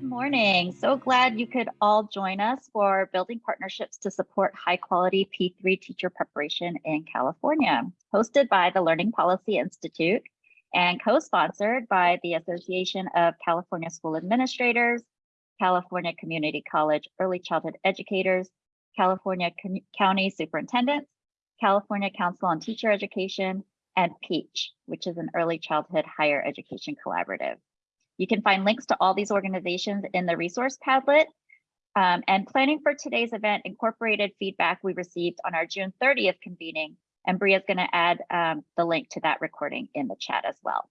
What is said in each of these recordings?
Good morning. So glad you could all join us for Building Partnerships to Support High Quality P3 Teacher Preparation in California, hosted by the Learning Policy Institute and co-sponsored by the Association of California School Administrators, California Community College Early Childhood Educators, California County Superintendents, California Council on Teacher Education, and PEACH, which is an early childhood higher education collaborative. You can find links to all these organizations in the resource Padlet. Um, and planning for today's event incorporated feedback we received on our June 30th convening, and Bria is gonna add um, the link to that recording in the chat as well.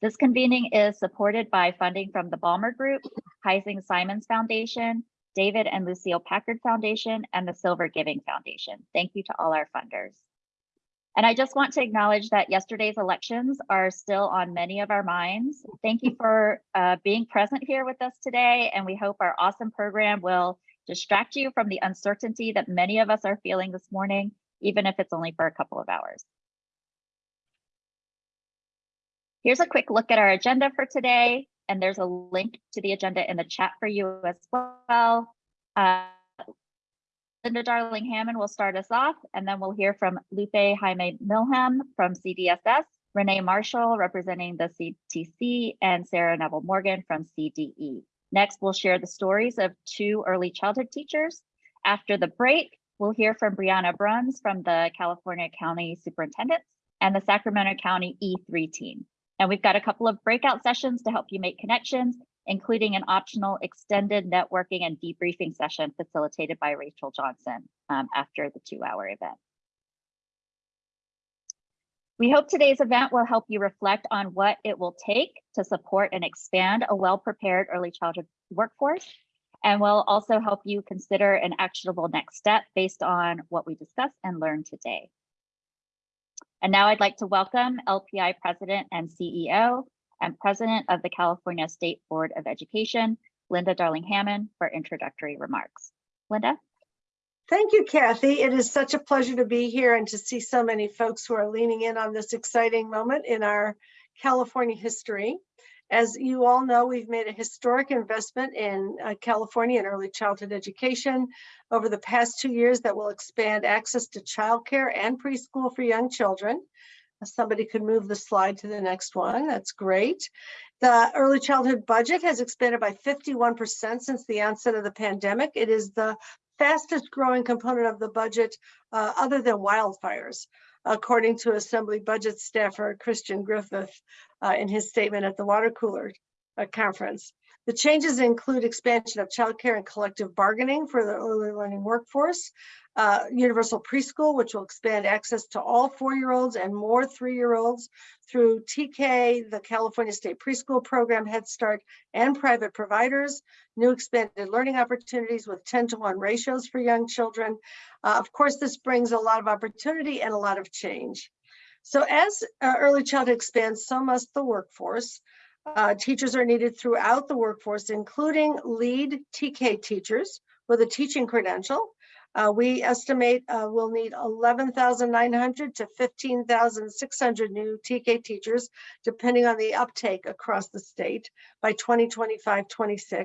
This convening is supported by funding from the Ballmer Group, Heising Simons Foundation, David and Lucile Packard Foundation, and the Silver Giving Foundation. Thank you to all our funders. And I just want to acknowledge that yesterday's elections are still on many of our minds. Thank you for uh, being present here with us today, and we hope our awesome program will distract you from the uncertainty that many of us are feeling this morning, even if it's only for a couple of hours. Here's a quick look at our agenda for today, and there's a link to the agenda in the chat for you as well. Uh, Linda Darling Hammond will start us off, and then we'll hear from Lupe Jaime Mileham from CDSS, Renee Marshall representing the CTC, and Sarah Neville Morgan from CDE. Next, we'll share the stories of two early childhood teachers. After the break, we'll hear from Brianna Bruns from the California County Superintendents and the Sacramento County E3 team. And we've got a couple of breakout sessions to help you make connections including an optional extended networking and debriefing session facilitated by Rachel Johnson um, after the two hour event. We hope today's event will help you reflect on what it will take to support and expand a well-prepared early childhood workforce, and will also help you consider an actionable next step based on what we discussed and learned today. And now I'd like to welcome LPI President and CEO, and President of the California State Board of Education, Linda Darling Hammond, for introductory remarks. Linda? Thank you, Kathy. It is such a pleasure to be here and to see so many folks who are leaning in on this exciting moment in our California history. As you all know, we've made a historic investment in uh, California in early childhood education over the past two years that will expand access to childcare and preschool for young children. Somebody could move the slide to the next one. That's great. The early childhood budget has expanded by 51% since the onset of the pandemic. It is the fastest growing component of the budget uh, other than wildfires, according to Assembly budget staffer Christian Griffith uh, in his statement at the water cooler uh, conference. The changes include expansion of childcare and collective bargaining for the early learning workforce, uh, universal preschool, which will expand access to all four-year-olds and more three-year-olds through TK, the California State Preschool Program, Head Start, and private providers, new expanded learning opportunities with 10 to 1 ratios for young children. Uh, of course, this brings a lot of opportunity and a lot of change. So as uh, early childhood expands, so must the workforce. Uh, teachers are needed throughout the workforce, including lead TK teachers with a teaching credential, uh, we estimate uh, we'll need 11,900 to 15,600 new TK teachers, depending on the uptake across the state by 2025-26.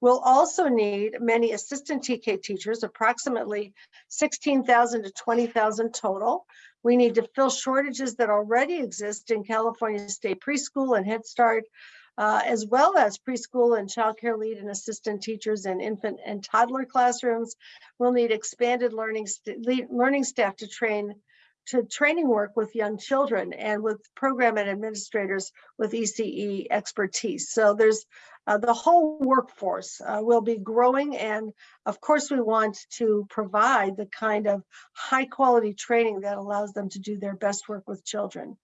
We'll also need many assistant TK teachers, approximately 16,000 to 20,000 total. We need to fill shortages that already exist in California State Preschool and Head Start, uh, as well as preschool and childcare lead and assistant teachers in infant and toddler classrooms. We'll need expanded learning, st learning staff to train to training work with young children and with program and administrators with ECE expertise. So there's uh, the whole workforce uh, will be growing and of course we want to provide the kind of high quality training that allows them to do their best work with children.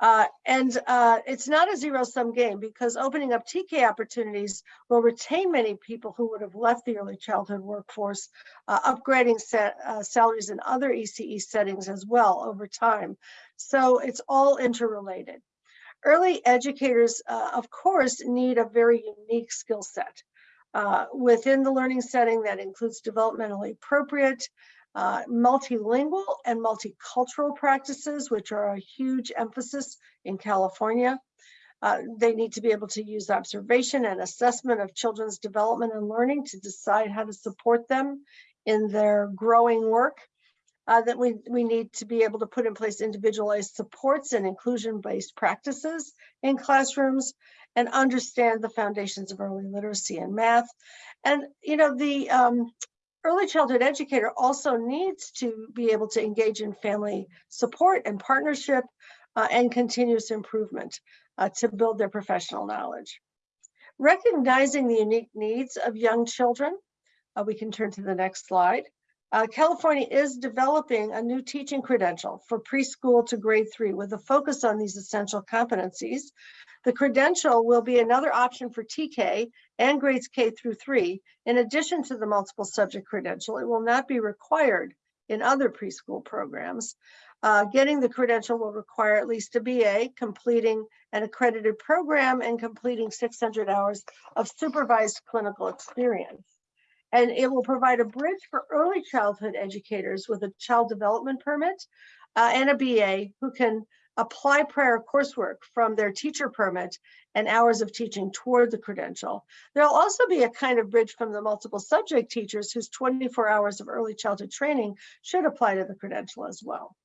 Uh, and uh, it's not a zero sum game because opening up TK opportunities will retain many people who would have left the early childhood workforce, uh, upgrading set, uh, salaries in other ECE settings as well over time. So it's all interrelated. Early educators, uh, of course, need a very unique skill set. Uh, within the learning setting that includes developmentally appropriate, uh, multilingual and multicultural practices, which are a huge emphasis in California. Uh, they need to be able to use observation and assessment of children's development and learning to decide how to support them in their growing work. Uh, that we, we need to be able to put in place individualized supports and inclusion-based practices in classrooms and understand the foundations of early literacy and math. And, you know, the um, early childhood educator also needs to be able to engage in family support and partnership uh, and continuous improvement uh, to build their professional knowledge. Recognizing the unique needs of young children, uh, we can turn to the next slide. Uh, California is developing a new teaching credential for preschool to grade three with a focus on these essential competencies. The credential will be another option for TK and grades K through three. In addition to the multiple subject credential, it will not be required in other preschool programs. Uh, getting the credential will require at least a BA, completing an accredited program and completing 600 hours of supervised clinical experience. And it will provide a bridge for early childhood educators with a child development permit uh, and a BA who can apply prior coursework from their teacher permit and hours of teaching toward the credential. There'll also be a kind of bridge from the multiple subject teachers whose 24 hours of early childhood training should apply to the credential as well.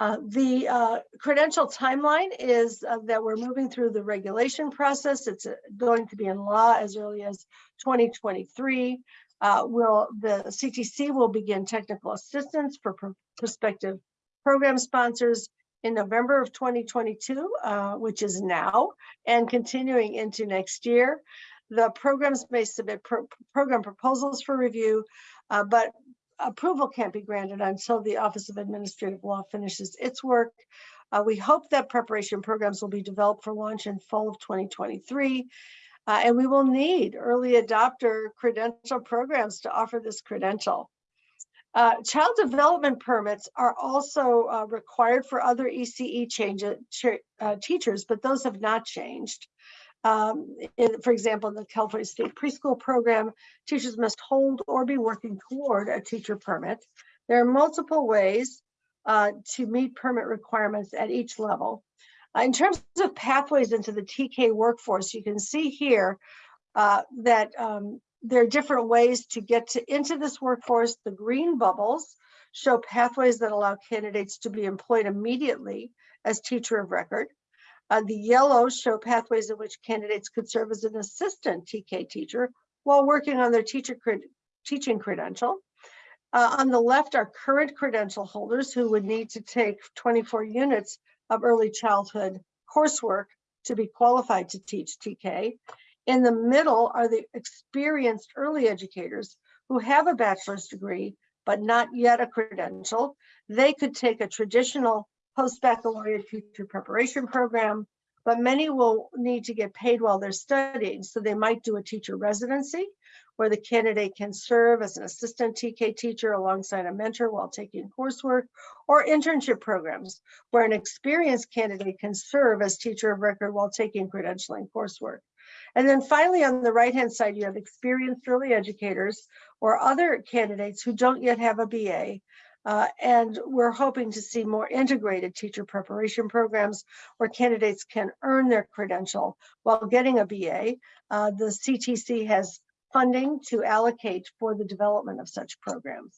Uh, the uh, credential timeline is uh, that we're moving through the regulation process. It's uh, going to be in law as early as 2023. Uh, will the CTC will begin technical assistance for pr prospective program sponsors in November of 2022, uh, which is now, and continuing into next year. The programs may submit pro program proposals for review, but approval can't be granted until the Office of Administrative Law finishes its work. Uh, we hope that preparation programs will be developed for launch in fall of 2023. Uh, and we will need early adopter credential programs to offer this credential. Uh, child development permits are also uh, required for other ECE change, uh, teachers, but those have not changed. Um, in, for example, in the California State Preschool Program, teachers must hold or be working toward a teacher permit. There are multiple ways uh, to meet permit requirements at each level. Uh, in terms of pathways into the TK workforce, you can see here uh, that um, there are different ways to get to, into this workforce. The green bubbles show pathways that allow candidates to be employed immediately as teacher of record. Uh, the yellow show pathways in which candidates could serve as an assistant TK teacher while working on their teacher cred teaching credential. Uh, on the left are current credential holders who would need to take 24 units of early childhood coursework to be qualified to teach TK. In the middle are the experienced early educators who have a bachelor's degree, but not yet a credential. They could take a traditional post-baccalaureate teacher preparation program, but many will need to get paid while they're studying. So they might do a teacher residency where the candidate can serve as an assistant TK teacher alongside a mentor while taking coursework, or internship programs where an experienced candidate can serve as teacher of record while taking credentialing coursework. And then finally, on the right-hand side, you have experienced early educators or other candidates who don't yet have a BA uh, and we're hoping to see more integrated teacher preparation programs where candidates can earn their credential while getting a BA. Uh, the CTC has funding to allocate for the development of such programs.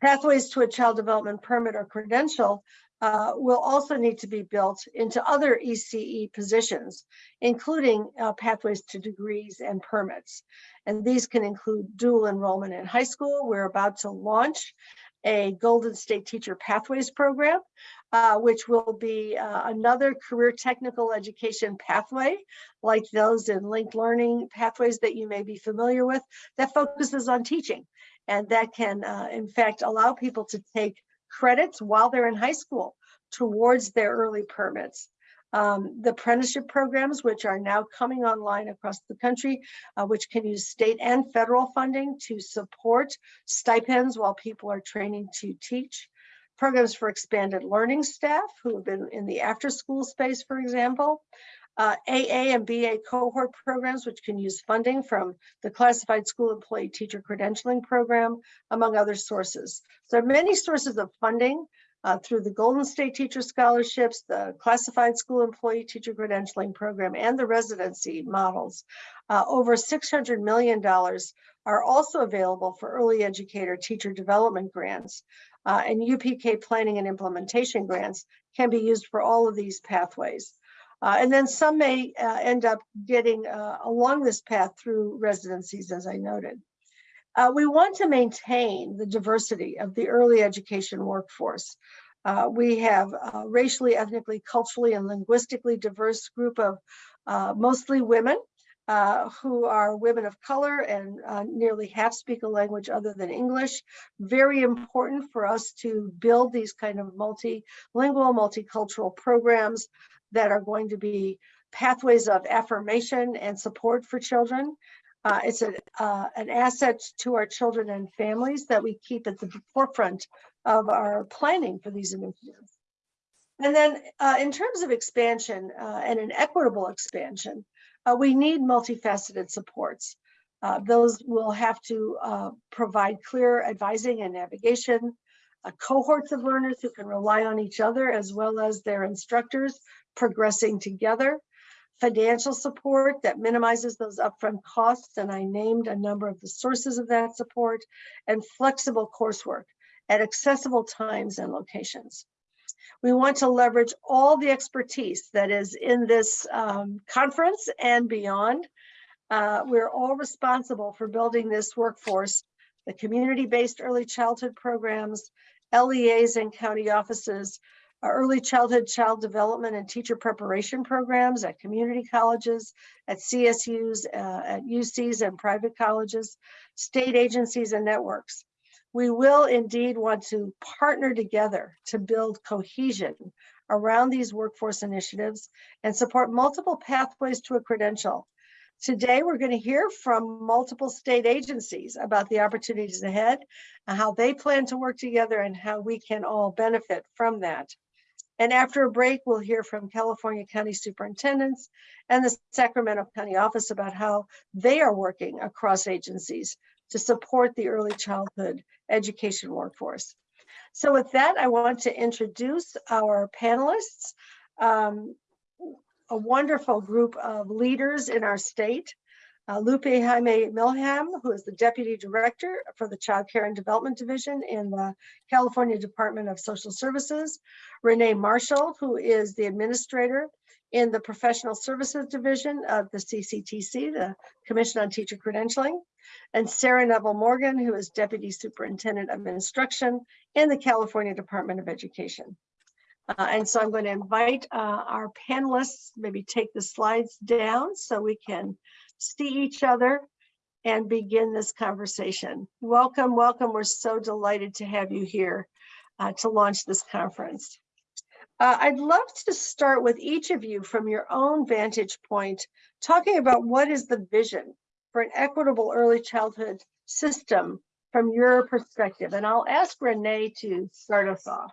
Pathways to a child development permit or credential uh, will also need to be built into other ECE positions, including uh, pathways to degrees and permits. And these can include dual enrollment in high school. We're about to launch a Golden State Teacher Pathways program, uh, which will be uh, another career technical education pathway, like those in linked learning pathways that you may be familiar with, that focuses on teaching. And that can, uh, in fact, allow people to take credits while they're in high school towards their early permits. Um, the apprenticeship programs, which are now coming online across the country, uh, which can use state and federal funding to support stipends while people are training to teach. Programs for expanded learning staff who have been in the after school space, for example. Uh, AA and BA cohort programs, which can use funding from the Classified School Employee Teacher Credentialing Program, among other sources. So there are many sources of funding uh, through the Golden State Teacher Scholarships, the Classified School Employee Teacher Credentialing Program, and the residency models. Uh, over $600 million are also available for early educator teacher development grants. Uh, and UPK planning and implementation grants can be used for all of these pathways. Uh, and then some may uh, end up getting uh, along this path through residencies, as I noted. Uh, we want to maintain the diversity of the early education workforce. Uh, we have a racially, ethnically, culturally, and linguistically diverse group of uh, mostly women uh, who are women of color and uh, nearly half speak a language other than English. Very important for us to build these kind of multilingual, multicultural programs that are going to be pathways of affirmation and support for children. Uh, it's a, uh, an asset to our children and families that we keep at the forefront of our planning for these initiatives. And then uh, in terms of expansion uh, and an equitable expansion, uh, we need multifaceted supports. Uh, those will have to provide clear advising and navigation, cohorts of learners who can rely on each other as well as their instructors progressing together, financial support that minimizes those upfront costs, and I named a number of the sources of that support, and flexible coursework at accessible times and locations. We want to leverage all the expertise that is in this um, conference and beyond. Uh, we're all responsible for building this workforce, the community-based early childhood programs, LEAs and county offices, early childhood child development and teacher preparation programs at community colleges, at CSUs, uh, at UCs and private colleges, state agencies and networks. We will indeed want to partner together to build cohesion around these workforce initiatives and support multiple pathways to a credential. Today, we're going to hear from multiple state agencies about the opportunities ahead, how they plan to work together and how we can all benefit from that. And after a break, we'll hear from California County Superintendents and the Sacramento County Office about how they are working across agencies to support the early childhood education workforce. So with that, I want to introduce our panelists, um, a wonderful group of leaders in our state. Uh, Lupe Jaime Mileham, who is the Deputy Director for the Child Care and Development Division in the California Department of Social Services. Renee Marshall, who is the Administrator in the Professional Services Division of the CCTC, the Commission on Teacher Credentialing. And Sarah Neville Morgan, who is Deputy Superintendent of Instruction in the California Department of Education. Uh, and so I'm going to invite uh, our panelists, maybe take the slides down so we can see each other and begin this conversation. Welcome, welcome. We're so delighted to have you here uh, to launch this conference. Uh, I'd love to start with each of you from your own vantage point, talking about what is the vision for an equitable early childhood system from your perspective. And I'll ask Renee to start us off.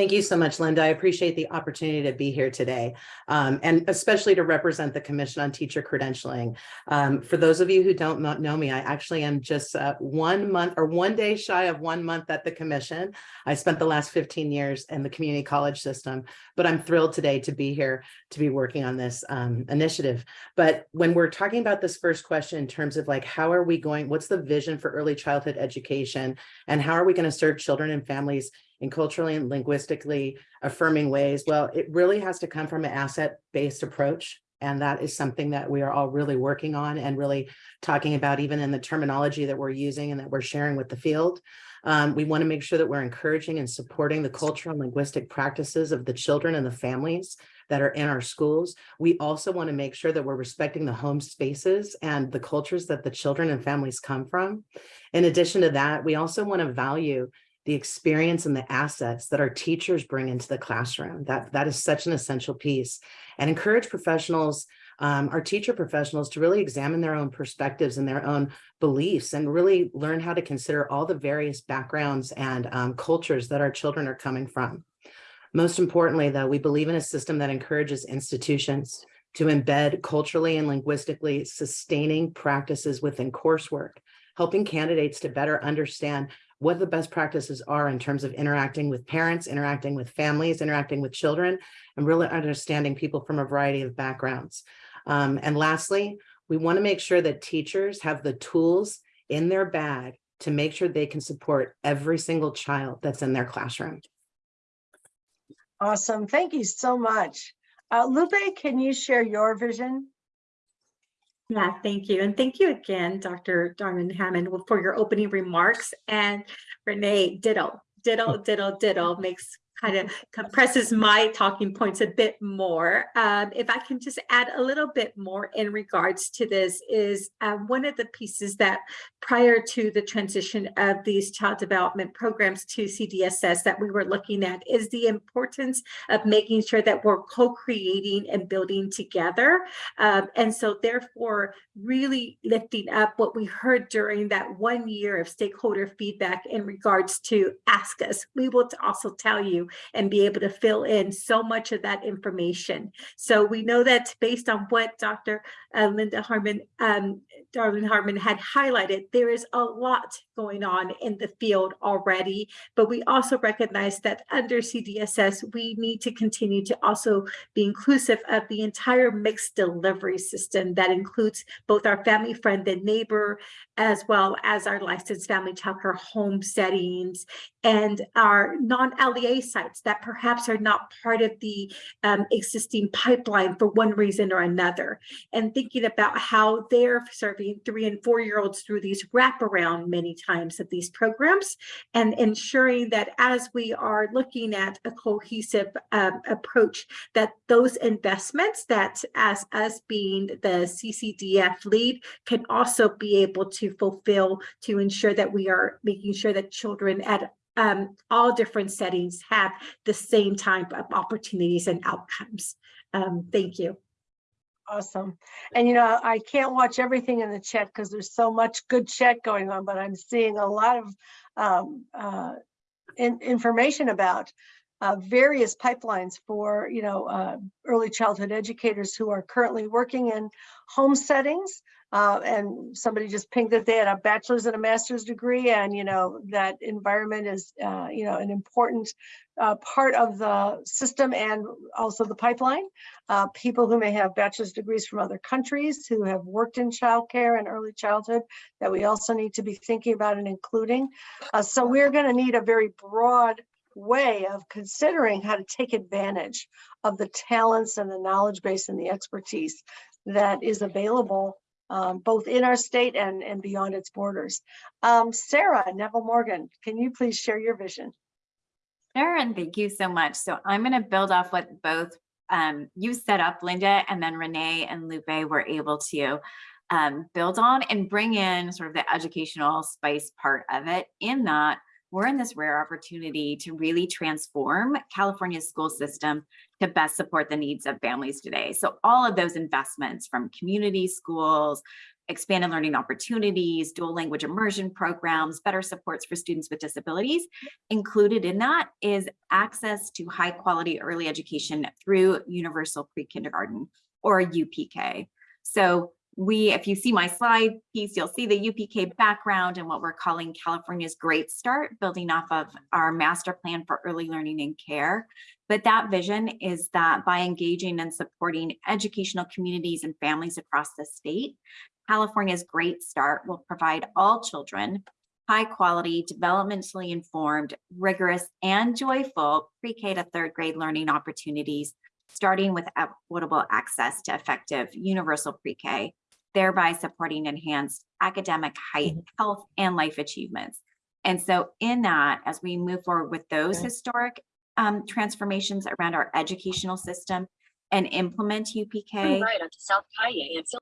Thank you so much, Linda. I appreciate the opportunity to be here today, um, and especially to represent the Commission on Teacher Credentialing. Um, for those of you who don't know me, I actually am just uh, one month or one day shy of one month at the Commission. I spent the last 15 years in the community college system, but I'm thrilled today to be here to be working on this um, initiative. But when we're talking about this first question in terms of like, how are we going, what's the vision for early childhood education, and how are we going to serve children and families in culturally and linguistically affirming ways? Well, it really has to come from an asset-based approach. And that is something that we are all really working on and really talking about even in the terminology that we're using and that we're sharing with the field. Um, we want to make sure that we're encouraging and supporting the cultural and linguistic practices of the children and the families that are in our schools. We also want to make sure that we're respecting the home spaces and the cultures that the children and families come from. In addition to that, we also want to value the experience and the assets that our teachers bring into the classroom. That, that is such an essential piece and encourage professionals, um, our teacher professionals to really examine their own perspectives and their own beliefs and really learn how to consider all the various backgrounds and um, cultures that our children are coming from. Most importantly, though, we believe in a system that encourages institutions to embed culturally and linguistically sustaining practices within coursework, helping candidates to better understand what the best practices are in terms of interacting with parents, interacting with families, interacting with children, and really understanding people from a variety of backgrounds. Um, and lastly, we want to make sure that teachers have the tools in their bag to make sure they can support every single child that's in their classroom. Awesome. Thank you so much. Uh, Lupe, can you share your vision? Yeah, thank you. And thank you again, Dr. Darman Hammond, for your opening remarks. And Renee, ditto, ditto, ditto, ditto, makes kind of compresses my talking points a bit more. Um, if I can just add a little bit more in regards to this is uh, one of the pieces that prior to the transition of these child development programs to CDSS that we were looking at is the importance of making sure that we're co-creating and building together. Um, and so therefore really lifting up what we heard during that one year of stakeholder feedback in regards to ask us. We will also tell you and be able to fill in so much of that information. So we know that based on what Dr. Uh, Linda Harmon, um, Darwin Harmon had highlighted, there is a lot going on in the field already, but we also recognize that under CDSS, we need to continue to also be inclusive of the entire mixed delivery system that includes both our family friend and neighbor, as well as our licensed family childcare home settings and our non-LEA sites that perhaps are not part of the um, existing pipeline for one reason or another. And thinking about how they're serving three and four-year-olds through these wraparound many times of these programs and ensuring that as we are looking at a cohesive um, approach, that those investments that as us being the CCDF lead can also be able to fulfill to ensure that we are making sure that children at um, all different settings have the same type of opportunities and outcomes. Um, thank you. Awesome. And you know, I can't watch everything in the chat because there's so much good chat going on, but I'm seeing a lot of um, uh, in, information about uh, various pipelines for, you know, uh, early childhood educators who are currently working in home settings. Uh, and somebody just pinged that they had a bachelor's and a master's degree and, you know, that environment is, uh, you know, an important uh, part of the system and also the pipeline. Uh, people who may have bachelor's degrees from other countries who have worked in childcare and early childhood that we also need to be thinking about and including. So we're going to need a very broad way of considering how to take advantage of the talents and the knowledge base and the expertise that is available um, both in our state and, and beyond its borders. Um, Sarah Neville Morgan, can you please share your vision? Sure, and thank you so much. So I'm going to build off what both um, you set up, Linda, and then Renee and Lupe were able to um, build on and bring in sort of the educational spice part of it in that we're in this rare opportunity to really transform California's school system to best support the needs of families today. So all of those investments from community schools, expanded learning opportunities, dual language immersion programs, better supports for students with disabilities. Included in that is access to high quality early education through universal pre-kindergarten or UPK. So we, if you see my slide piece, you'll see the UPK background and what we're calling California's Great Start, building off of our master plan for early learning and care. But that vision is that by engaging and supporting educational communities and families across the state, California's Great Start will provide all children high quality, developmentally informed, rigorous, and joyful pre-K to third grade learning opportunities, starting with equitable access to effective universal pre-K, thereby supporting enhanced academic height, health, and life achievements. And so in that, as we move forward with those Okay. historic um, transformations around our educational system and implement UPK, right onto South Kaye and Sil-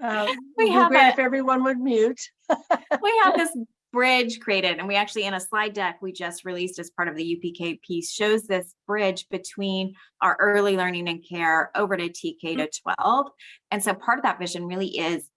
Uh, We have a- if everyone would mute. we have this bridge created and we actually in a slide deck we just released as part of the UPK piece shows this bridge between our early learning and care over to TK to 12. And so part of that vision really is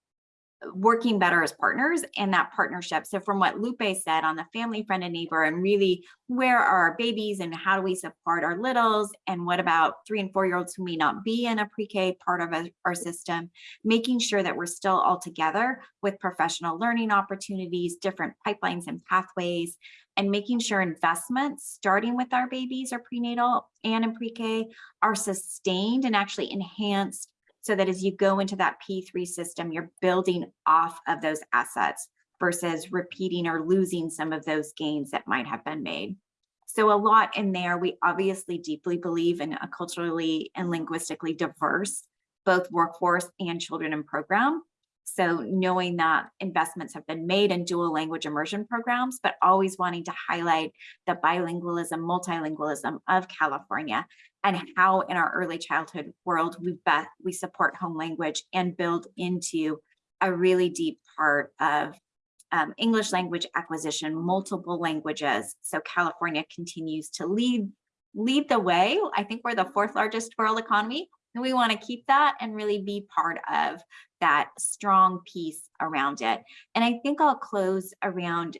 working better as partners in that partnership. So from what Lupe said on the family friend and neighbor and really where are our babies and how do we support our littles and what about three and four year olds who may not be in a pre-K part of our system, making sure that we're still all together with professional learning opportunities, different pipelines and pathways, and making sure investments starting with our babies or prenatal and in pre-K are sustained and actually enhanced so that as you go into that P3 system, you're building off of those assets versus repeating or losing some of those gains that might have been made. So a lot in there, we obviously deeply believe in a culturally and linguistically diverse, both workforce and children in program. So knowing that investments have been made in dual language immersion programs, but always wanting to highlight the bilingualism, multilingualism of California and how in our early childhood world we bet we support home language and build into a really deep part of um, English language acquisition, multiple languages. So California continues to lead lead the way. I think we're the fourth largest world economy, and we want to keep that and really be part of that strong piece around it. And I think I'll close around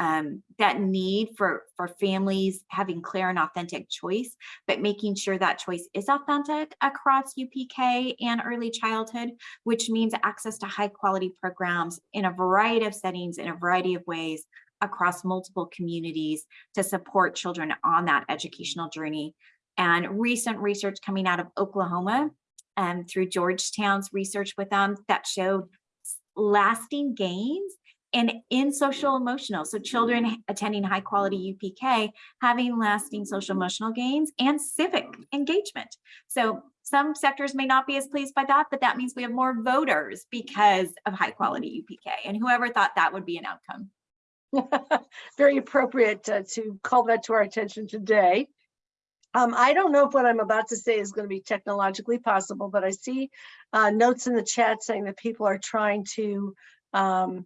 um, that need for for families having clear and authentic choice, but making sure that choice is authentic across UPK and early childhood, which means access to high quality programs in a variety of settings, in a variety of ways across multiple communities to support children on that educational journey. And recent research coming out of Oklahoma and through Georgetown's research with them that showed lasting gains and in social emotional. So children attending high quality UPK having lasting social emotional gains and civic engagement. So some sectors may not be as pleased by that, but that means we have more voters because of high quality UPK. And whoever thought that would be an outcome. Very appropriate to call that to our attention today. Um, I don't know if what I'm about to say is going to be technologically possible, but I see uh, notes in the chat saying that people are trying to um,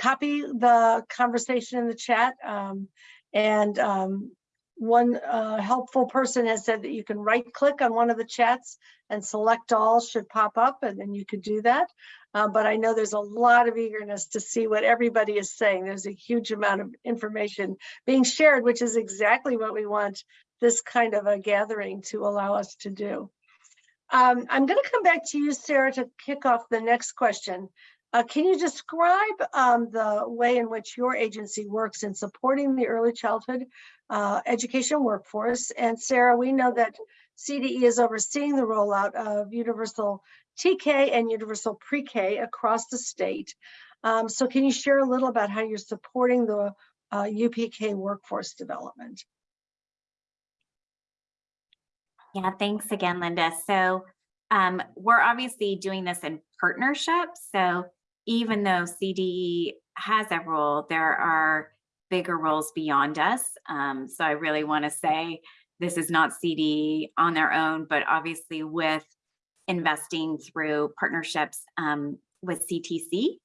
copy the conversation in the chat. Um, and um, one uh, helpful person has said that you can right click on one of the chats and select all should pop up and then you could do that. Uh, but I know there's a lot of eagerness to see what everybody is saying. There's a huge amount of information being shared, which is exactly what we want this kind of a gathering to allow us to do. Um, I'm going to come back to you, Sarah, to kick off the next question. Uh, can you describe um, the way in which your agency works in supporting the early childhood uh, education workforce? And Sarah, we know that CDE is overseeing the rollout of universal TK and universal pre-K across the state. Um, so can you share a little about how you're supporting the uh, UPK workforce development? Yeah, thanks again, Linda. So um, we're obviously doing this in partnership. So even though CDE has a role, there are bigger roles beyond us. Um, so I really want to say this is not CDE on their own, but obviously with investing through partnerships um, with CTC.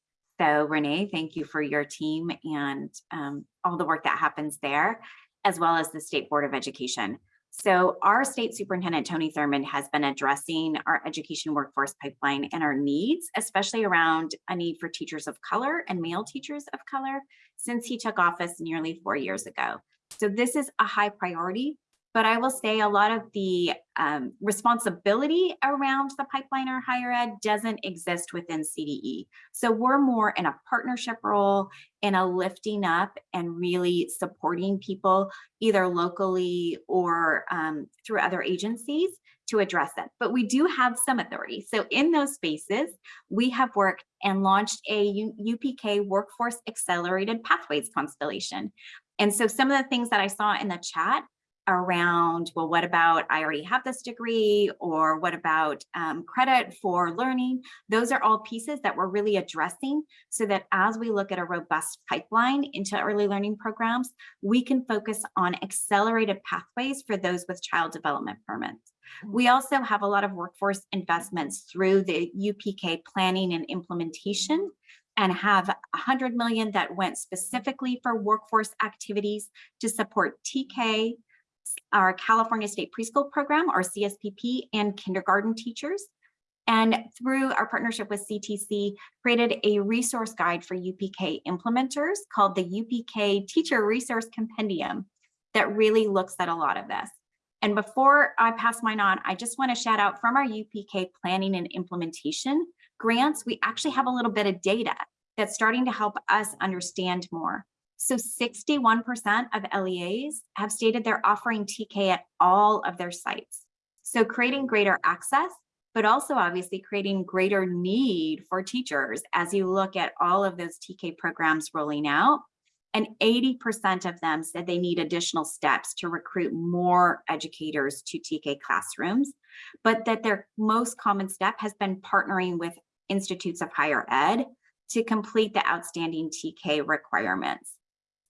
So Renee, thank you for your team and um, all the work that happens there, as well as the State Board of Education. So our state superintendent, Tony Thurmond, has been addressing our education workforce pipeline and our needs, especially around a need for teachers of color and male teachers of color since he took office nearly four years ago. So this is a high priority, but I will say a lot of the um, responsibility around the pipeline or higher ed doesn't exist within CDE. So we're more in a partnership role, in a lifting up and really supporting people either locally or um, through other agencies to address it. But we do have some authority. So in those spaces, we have worked and launched a UPK Workforce Accelerated Pathways Constellation. And so some of the things that I saw in the chat around, well, what about I already have this degree or what about um, credit for learning? Those are all pieces that we're really addressing so that as we look at a robust pipeline into early learning programs, we can focus on accelerated pathways for those with child development permits. We also have a lot of workforce investments through the UPK planning and implementation and have 100 million that went specifically for workforce activities to support TK, our California State Preschool Program, our CSPP, and kindergarten teachers. And through our partnership with CTC, created a resource guide for UPK implementers called the UPK Teacher Resource Compendium that really looks at a lot of this. And before I pass mine on, I just want to shout out from our UPK planning and implementation grants, we actually have a little bit of data that's starting to help us understand more. So 61% of LEAs have stated they're offering TK at all of their sites. So creating greater access, but also obviously creating greater need for teachers as you look at all of those TK programs rolling out. And 80% of them said they need additional steps to recruit more educators to TK classrooms, but that their most common step has been partnering with institutes of higher ed to complete the outstanding TK requirements.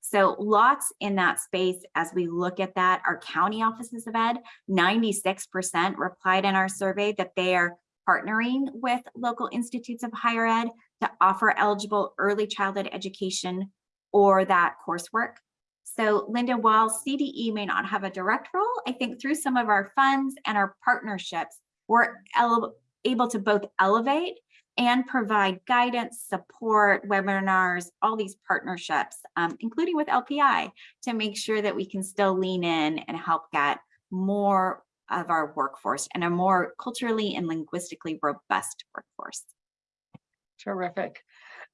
So lots in that space as we look at that. Our county offices of ed, 96% replied in our survey that they are partnering with local institutes of higher ed to offer eligible early childhood education or that coursework. So Linda, while CDE may not have a direct role, I think through some of our funds and our partnerships, we're able to both elevate and provide guidance, support, webinars, all these partnerships, um, including with LPI, to make sure that we can still lean in and help get more of our workforce and a more culturally and linguistically robust workforce. Terrific.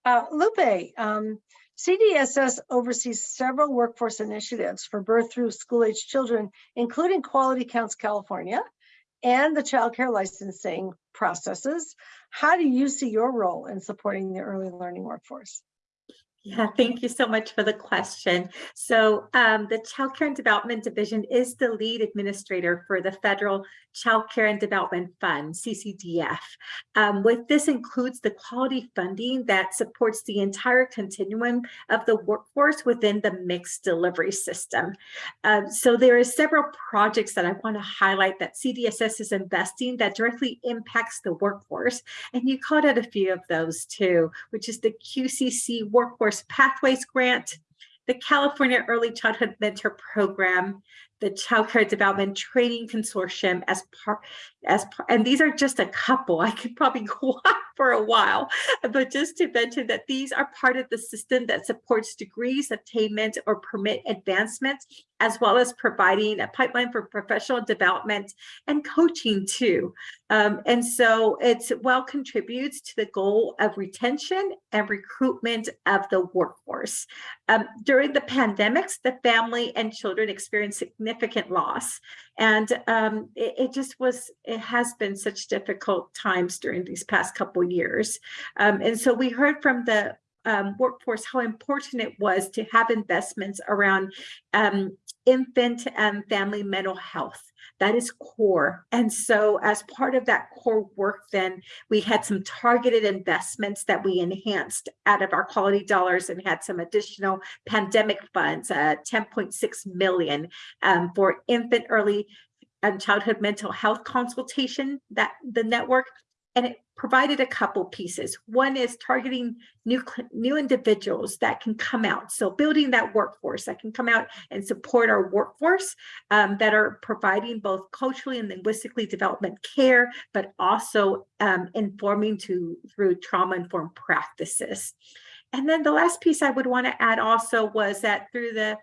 Uh, Lupe, um, CDSS oversees several workforce initiatives for birth through school age children, including Quality Counts California and the child care licensing processes. How do you see your role in supporting the early learning workforce? Yeah, thank you so much for the question. So um, the Child Care and Development Division is the lead administrator for the Federal Child Care and Development Fund, CCDF. Um, with this includes the quality funding that supports the entire continuum of the workforce within the mixed delivery system. Um, so there are several projects that I want to highlight that CDSS is investing that directly impacts the workforce. And you called out a few of those too, which is the QCC Workforce Pathways Grant, the California Early Childhood Mentor Program, the Child Care Development Training Consortium as part, as and these are just a couple. I could probably go on for a while, but just to mention that these are part of the system that supports degrees, attainment, or permit advancements, as well as providing a pipeline for professional development and coaching too. Um, and so it's well contributes to the goal of retention and recruitment of the workforce. Um, during the pandemics, the family and children experienced significant loss. And um, it, it, just was, it has been such difficult times during these past couple of years. Um, and so we heard from the um, workforce how important it was to have investments around um, infant and family mental health. That is core. And so as part of that core work, then we had some targeted investments that we enhanced out of our quality dollars and had some additional pandemic funds, uh, 10.6 million um, for infant early and childhood mental health consultation that the network and it provided a couple pieces. One is targeting new, new individuals that can come out. So building that workforce that can come out and support our workforce um, that are providing both culturally and linguistically development care, but also um, informing to through trauma-informed practices. And then the last piece I would want to add also was that through the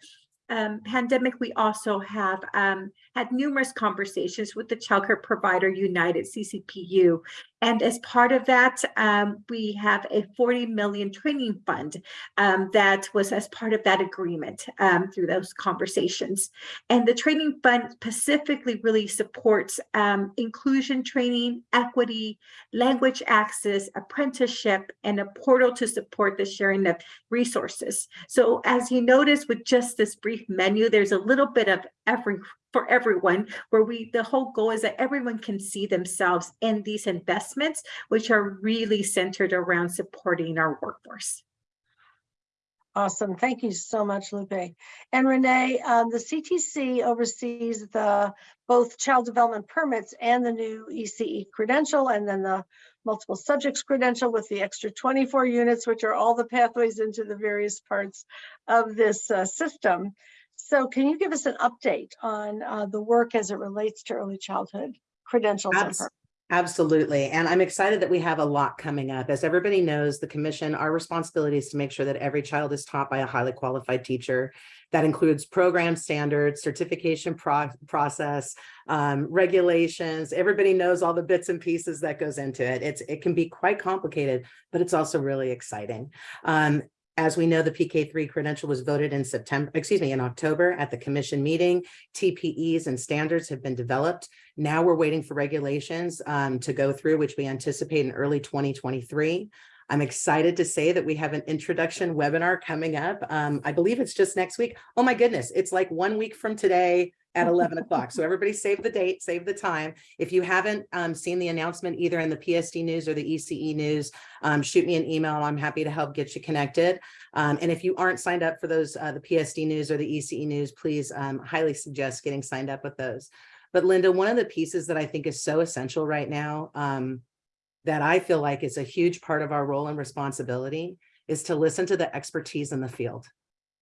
um, pandemic, we also have um, had numerous conversations with the childcare provider United CCPU. And as part of that, um, we have a 40 million training fund um, that was as part of that agreement um, through those conversations. And the training fund specifically really supports um, inclusion training, equity, language access, apprenticeship, and a portal to support the sharing of resources. So as you notice with just this brief menu, there's a little bit of every for everyone, where we, the whole goal is that everyone can see themselves in these investments, which are really centered around supporting our workforce. Awesome. Thank you so much, Lupe. And Renee, um, the CTC oversees the both child development permits and the new ECE credential, and then the multiple subjects credential with the extra 24 units, which are all the pathways into the various parts of this uh, system. So can you give us an update on uh, the work as it relates to early childhood credentials? Abs Absolutely. And I'm excited that we have a lot coming up. As everybody knows, the commission, our responsibility is to make sure that every child is taught by a highly qualified teacher. That includes program standards, certification pro process, um, regulations. Everybody knows all the bits and pieces that goes into it. It's it can be quite complicated, but it's also really exciting. Um, as we know, the PK3 credential was voted in September, excuse me, in October at the commission meeting. TPEs and standards have been developed. Now we're waiting for regulations um, to go through, which we anticipate in early 2023. I'm excited to say that we have an introduction webinar coming up. Um, I believe it's just next week. Oh my goodness, it's like one week from today at 11 o'clock. So everybody save the date, save the time. If you haven't um, seen the announcement either in the PSD news or the ECE news, um, shoot me an email. I'm happy to help get you connected. Um, and if you aren't signed up for those, uh, the PSD news or the ECE news, please um, highly suggest getting signed up with those. But Linda, one of the pieces that I think is so essential right now um, that I feel like is a huge part of our role and responsibility is to listen to the expertise in the field.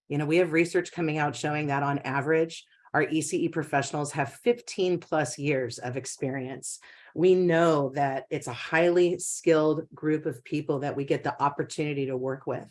You know, we have research coming out showing that on average, our ECE professionals have 15 plus years of experience. We know that it's a highly skilled group of people that we get the opportunity to work with.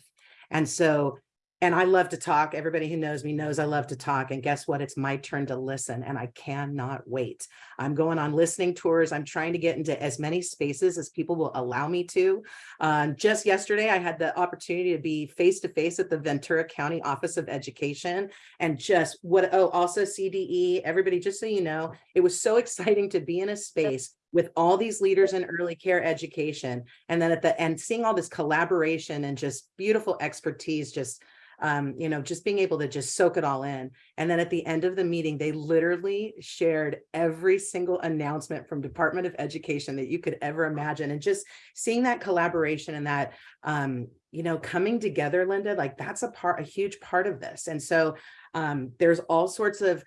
And so and I love to talk. Everybody who knows me knows I love to talk. And guess what? It's my turn to listen and I cannot wait. I'm going on listening tours. I'm trying to get into as many spaces as people will allow me to. Um, just yesterday, I had the opportunity to be face to face at the Ventura County Office of Education and just what, oh, also CDE, everybody, just so you know, it was so exciting to be in a space with all these leaders in early care education. And then at the end, seeing all this collaboration and just beautiful expertise just um, you know, just being able to just soak it all in. And then at the end of the meeting, they literally shared every single announcement from Department of Education that you could ever imagine. And just seeing that collaboration and that, um, you know, coming together, Linda, like that's a part, a huge part of this. And so um, there's all sorts of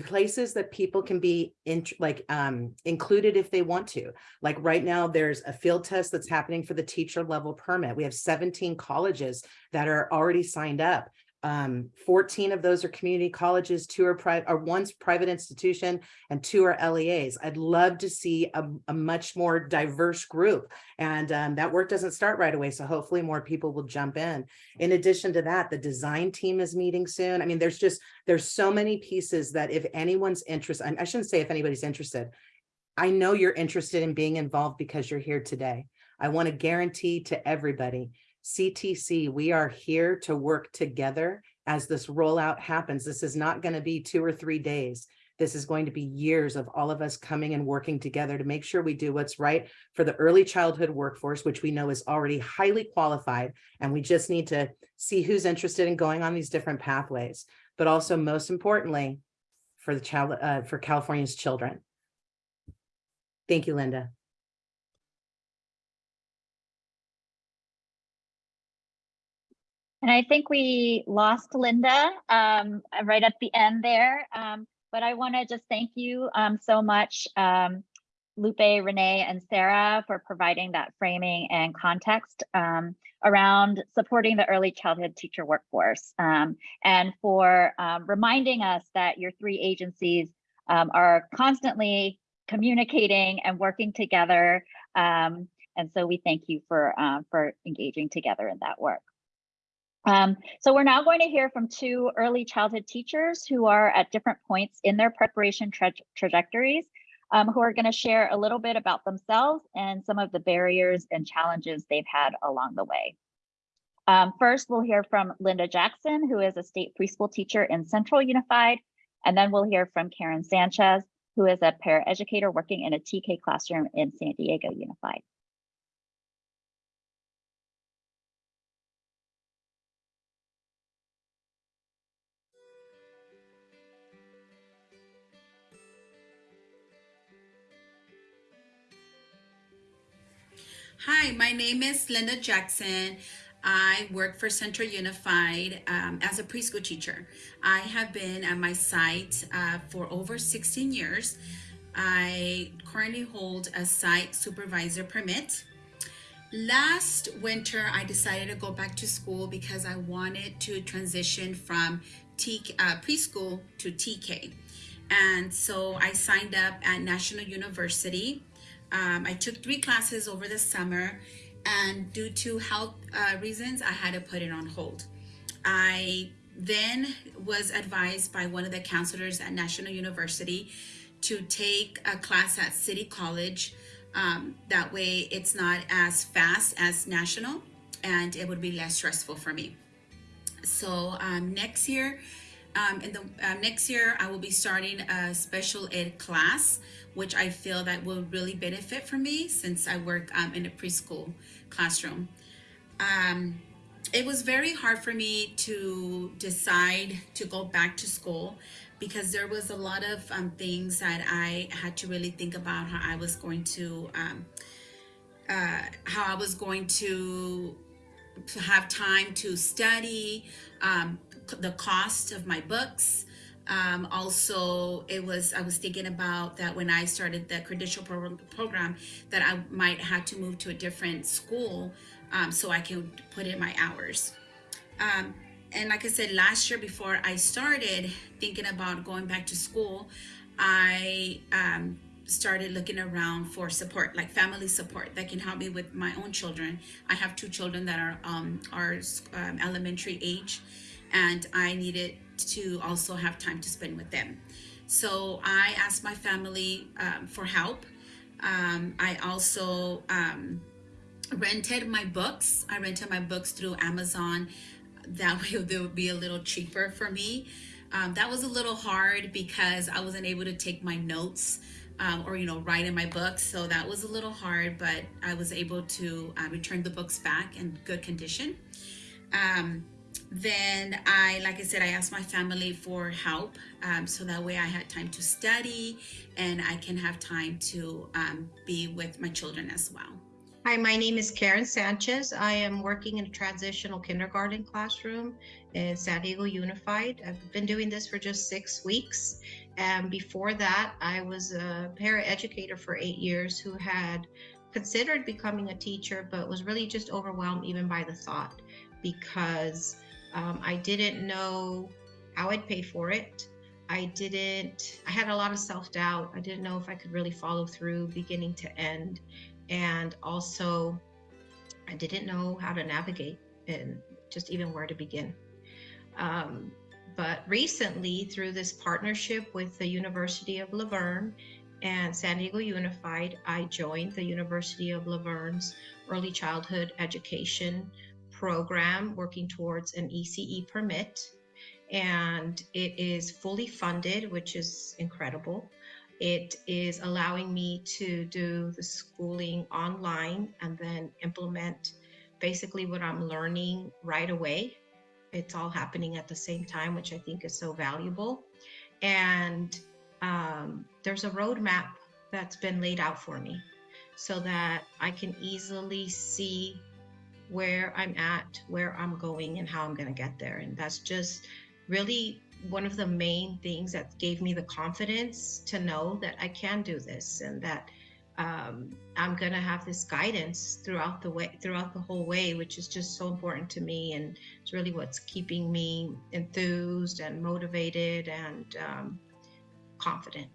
places that people can be in, like um, included if they want to. Like right now, there's a field test that's happening for the teacher level permit. We have 17 colleges that are already signed up. Um, 14 of those are community colleges, two are private, or one's private institution, and two are LEAs. I'd love to see a, a much more diverse group, and um, that work doesn't start right away. So hopefully more people will jump in. In addition to that, the design team is meeting soon. I mean, there's just there's so many pieces that if anyone's interested, I shouldn't say if anybody's interested. I know you're interested in being involved because you're here today. I want to guarantee to everybody CTC, we are here to work together as this rollout happens. This is not going to be two or three days. This is going to be years of all of us coming and working together to make sure we do what's right for the early childhood workforce, which we know is already highly qualified. And we just need to see who's interested in going on these different pathways. But also most importantly, for the child, uh, for California's children. Thank you, Linda. And I think we lost Linda um, right at the end there. Um, but I want to just thank you um, so much, um, Lupe, Renee, and Sarah for providing that framing and context um, around supporting the early childhood teacher workforce um, and for reminding us that your three agencies are constantly communicating and working together. and so we thank you for, uh, for engaging together in that work. Um, so we're now going to hear from two early childhood teachers who are at different points in their preparation tra trajectories, um, who are going to share a little bit about themselves and some of the barriers and challenges they've had along the way. Um, first, we'll hear from Linda Jackson, who is a state preschool teacher in Central Unified, and then we'll hear from Karen Sanchez, who is a paraeducator working in a TK classroom in San Diego Unified. Hi, my name is Linda Jackson. I work for Central Unified um, as a preschool teacher. I have been at my site uh, for over 16 years. I currently hold a site supervisor permit. Last winter, I decided to go back to school because I wanted to transition from T uh, preschool to TK. And so I signed up at National University Um, I took three classes over the summer, and due to health uh, reasons, I had to put it on hold. I then was advised by one of the counselors at National University to take a class at City College. Um, that way, it's not as fast as National, and it would be less stressful for me. So um, next year, um, in the uh, next year, I will be starting a special ed class, which I feel that will really benefit for me since I work um, in a preschool classroom. Um, it was very hard for me to decide to go back to school because there was a lot of um, things that I had to really think about how I was going to um, uh, how I was going to to have time to study, um, the cost of my books. Um, also, it was I was thinking about that when I started the credential program, program that I might have to move to a different school um, so I can put in my hours. Um, and like I said, last year before I started thinking about going back to school, I um, started looking around for support, like family support that can help me with my own children. I have two children that are um, are um, elementary age, and I needed to also have time to spend with them. So I asked my family um, for help. Um, I also um, rented my books. I rented my books through Amazon. That way they would be a little cheaper for me. Um, that was a little hard because I wasn't able to take my notes um, or you know write in my books. So that was a little hard, but I was able to uh, return the books back in good condition. Um, then I, like I said, I asked my family for help um, so that way I had time to study and I can have time to um, be with my children as well. Hi, my name is Karen Sanchez. I am working in a transitional kindergarten classroom in San Diego Unified. I've been doing this for just six weeks. And before that, I was a paraeducator for eight years who had considered becoming a teacher, but was really just overwhelmed even by the thought because um, I didn't know how I'd pay for it. I didn't, I had a lot of self doubt. I didn't know if I could really follow through beginning to end and also I didn't know how to navigate and just even where to begin. Um, but recently, through this partnership with the University of La Verne and San Diego Unified, I joined the University of La Verne's early childhood education program, working towards an ECE permit. And it is fully funded, which is incredible. It is allowing me to do the schooling online and then implement basically what I'm learning right away. It's all happening at the same time, which I think is so valuable. And um, there's a roadmap that's been laid out for me so that I can easily see where I'm at, where I'm going, and how I'm going to get there. And that's just really one of the main things that gave me the confidence to know that I can do this and that um, I'm going to have this guidance throughout the way, throughout the whole way, which is just so important to me. And it's really what's keeping me enthused and motivated and um, confident.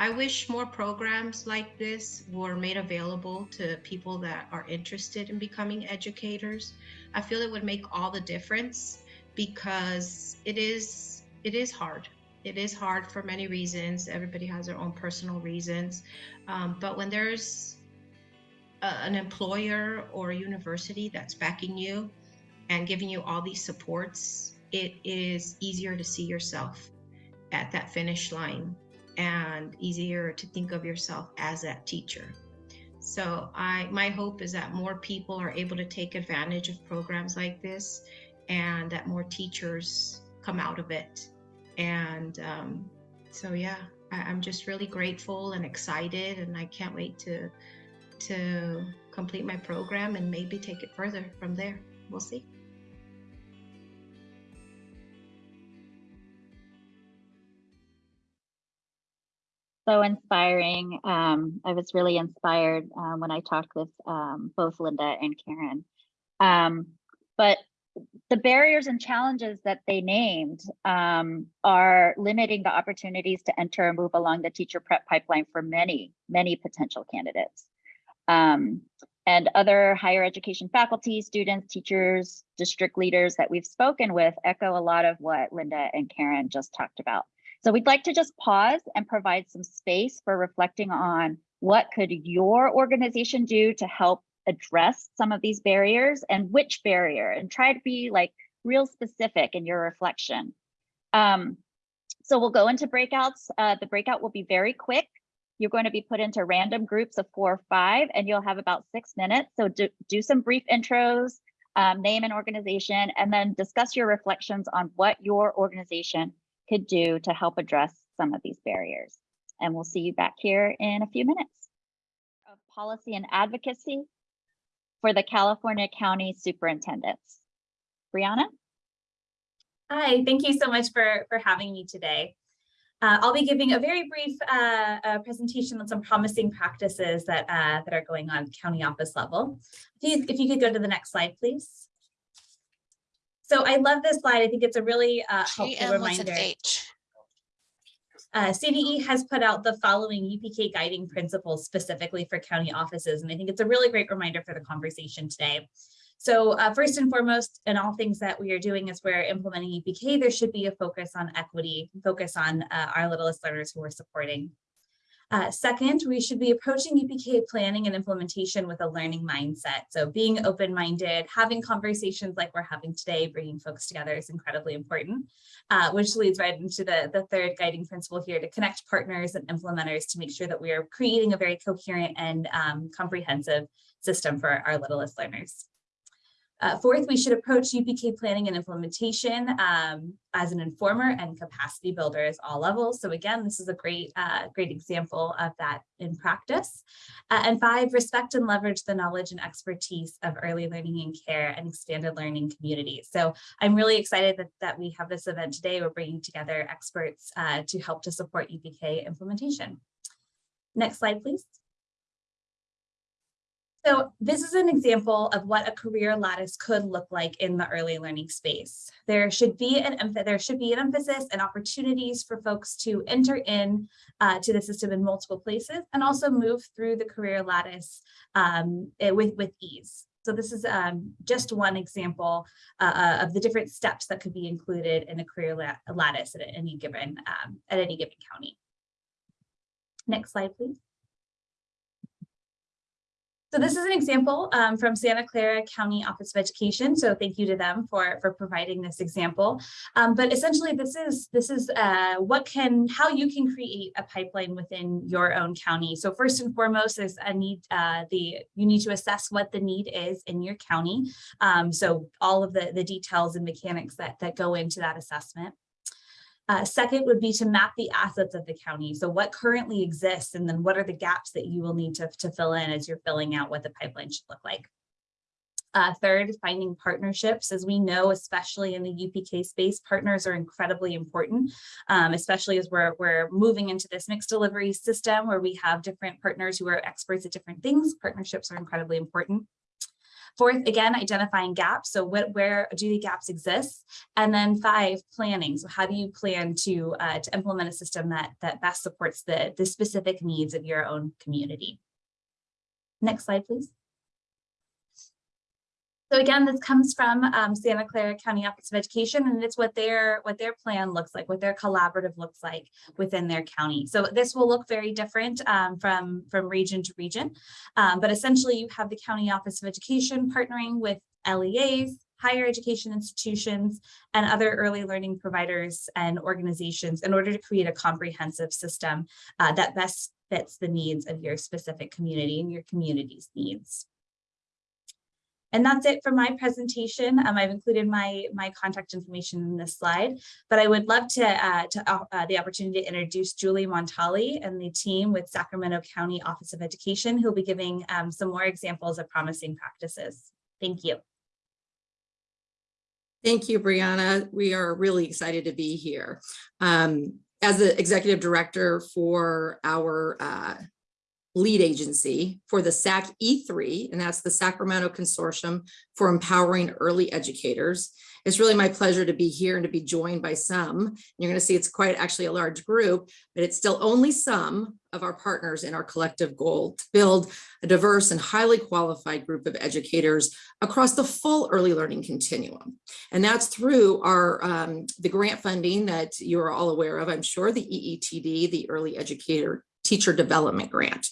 I wish more programs like this were made available to people that are interested in becoming educators. I feel it would make all the difference because it is it is hard. It is hard for many reasons. Everybody has their own personal reasons. Um, but when there's a, an employer or a university that's backing you and giving you all these supports it is easier to see yourself at that finish line and easier to think of yourself as that teacher so i my hope is that more people are able to take advantage of programs like this and that more teachers come out of it. And um, so, yeah, I, I'm just really grateful and excited, and I can't wait to to complete my program and maybe take it further from there. We'll see. So inspiring. Um, I was really inspired um, when I talked with um, both Linda and Karen. Um, but the barriers and challenges that they named um, are limiting the opportunities to enter and move along the teacher prep pipeline for many, many potential candidates. Um, and other higher education faculty, students, teachers, district leaders that we've spoken with echo a lot of what Linda and Karen just talked about. So we'd like to just pause and provide some space for reflecting on what could your organization do to help address some of these barriers and which barrier and try to be like real specific in your reflection. Um, so we'll go into breakouts. Uh, the breakout will be very quick. You're going to be put into random groups of four or five, and you'll have about six minutes. So do, do some brief intros, um, name an organization, and then discuss your reflections on what your organization could do to help address some of these barriers. And we'll see you back here in a few minutes. Of policy and advocacy for the California County Superintendents. Brianna? Hi, thank you so much for, for having me today. Uh, I'll be giving a very brief uh, uh, presentation on some promising practices that, uh, that are going on county office level. If you, if you could go to the next slide, please. So I love this slide. I think it's a really uh, helpful GM with an reminder. Uh, CDE has put out the following UPK guiding principles specifically for county offices, and I think it's a really great reminder for the conversation today. So uh, first and foremost, in all things that we are doing as we're implementing UPK, there should be a focus on equity, focus on uh, our littlest learners who we're supporting. Uh, second, we should be approaching UPK planning and implementation with a learning mindset. So being open-minded, having conversations like we're having today, bringing folks together is incredibly important, uh, which leads right into the, the third guiding principle here to connect partners and implementers to make sure that we are creating a very coherent and um, comprehensive system for our littlest learners. Uh, fourth, we should approach UPK planning and implementation um, as an informer and capacity builder at all levels. So again, this is a great, uh, great example of that in practice. Uh, and five, respect and leverage the knowledge and expertise of early learning and care and expanded learning communities. So I'm really excited that, that we have this event today. We're bringing together experts uh, to help to support UPK implementation. Next slide, please. So this is an example of what a career lattice could look like in the early learning space. There should be an there should be an emphasis and opportunities for folks to enter in uh, to the system in multiple places and also move through the career lattice um, eh, with, with ease. So this is um, just one example uh, of the different steps that could be included in a career lattice at any given um, at any given county. Next slide, please. So this is an example um, from Santa Clara County Office of Education. So thank you to them for, for providing this example. Um, but essentially, this is this is uh, what can how you can create a pipeline within your own county. So first and foremost is a need uh, the you need to assess what the need is in your county. Um, so all of the the details and mechanics that that go into that assessment. Uh, second would be to map the assets of the county. So what currently exists and then what are the gaps that you will need to, to fill in as you're filling out what the pipeline should look like. Uh, third, finding partnerships. As we know, especially in the UPK space, partners are incredibly important, um, especially as we're, we're moving into this mixed delivery system where we have different partners who are experts at different things. Partnerships are incredibly important. Fourth, again, identifying gaps. So what, where do the gaps exist? And then five, planning. So how do you plan to, uh, to implement a system that, that best supports the, the specific needs of your own community? Next slide, please. So again, this comes from um, Santa Clara County Office of Education, and it's what their what their plan looks like, what their collaborative looks like within their county. So this will look very different um, from from region to region, um, but essentially you have the County Office of Education partnering with LEAs, higher education institutions, and other early learning providers and organizations in order to create a comprehensive system uh, that best fits the needs of your specific community and your community's needs. And that's it for my presentation. Um, I've included my, my contact information in this slide, but I would love to, uh, to uh, uh, the opportunity to introduce Julie Montali and the team with Sacramento County Office of Education, who'll be giving um, some more examples of promising practices. Thank you. Thank you, Brianna. We are really excited to be here. Um, as the executive director for our uh, lead agency for the SAC E3, and that's the Sacramento Consortium for Empowering Early Educators. It's really my pleasure to be here and to be joined by some. You're going to see it's quite actually a large group, but it's still only some of our partners in our collective goal to build a diverse and highly qualified group of educators across the full early learning continuum. And that's through our um, the grant funding that you're all aware of, I'm sure, the EETD, the Early Educator Teacher Development Grant.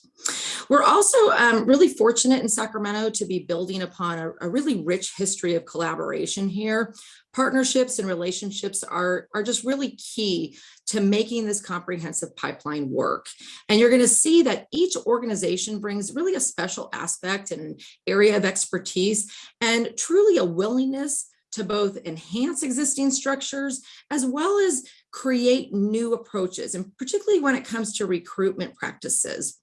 We're also um, really fortunate in Sacramento to be building upon a, a, really rich history of collaboration here. Partnerships and relationships are, are just really key to making this comprehensive pipeline work. And you're gonna see that each organization brings really a special aspect and area of expertise and truly a willingness to both enhance existing structures as well as create new approaches, and particularly when it comes to recruitment practices.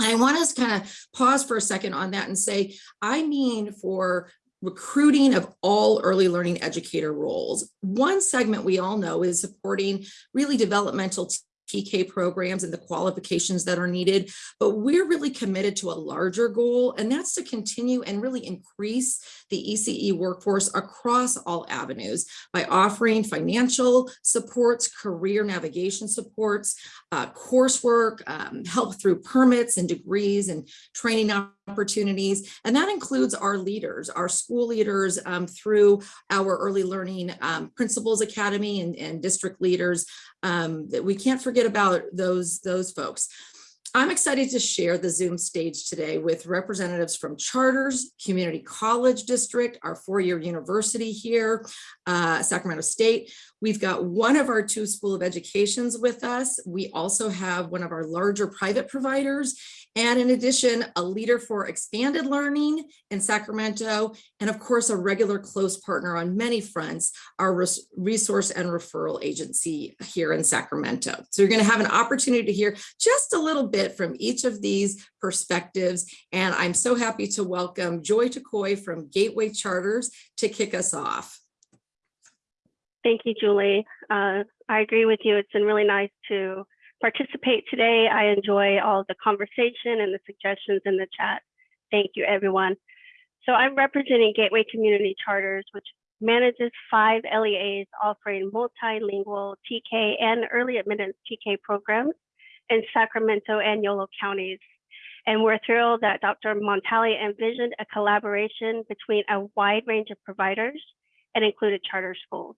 I want to kind of pause for a second on that and say, I mean for recruiting of all early learning educator roles. One segment we all know is supporting really developmental TK programs and the qualifications that are needed, but we're really committed to a larger goal, and that's to continue and really increase the ECE workforce across all avenues by offering financial supports, career navigation supports, uh, coursework, um, help through permits and degrees and training opportunities. And that includes our leaders, our school leaders um, through our early learning um, principals academy and, and district leaders um, that we can't forget about those, those folks. I'm excited to share the Zoom stage today with representatives from Charters, Community College District, our four-year university here, uh, Sacramento State. We've got one of our two School of Educations with us. We also have one of our larger private providers. And in addition, a leader for expanded learning in Sacramento, and of course, a regular close partner on many fronts, our resource and referral agency here in Sacramento. So you're gonna have an opportunity to hear just a little bit from each of these perspectives. And I'm so happy to welcome Joy Takoy from Gateway Charters to kick us off. Thank you, Julie. Uh, I agree with you. It's been really nice to participate today. I enjoy all the conversation and the suggestions in the chat. Thank you, everyone. So I'm representing Gateway Community Charters, which manages five LEAs offering multilingual TK and early admittance TK programs in Sacramento and Yolo counties. And we're thrilled that Dr. Montali envisioned a collaboration between a wide range of providers and included charter schools.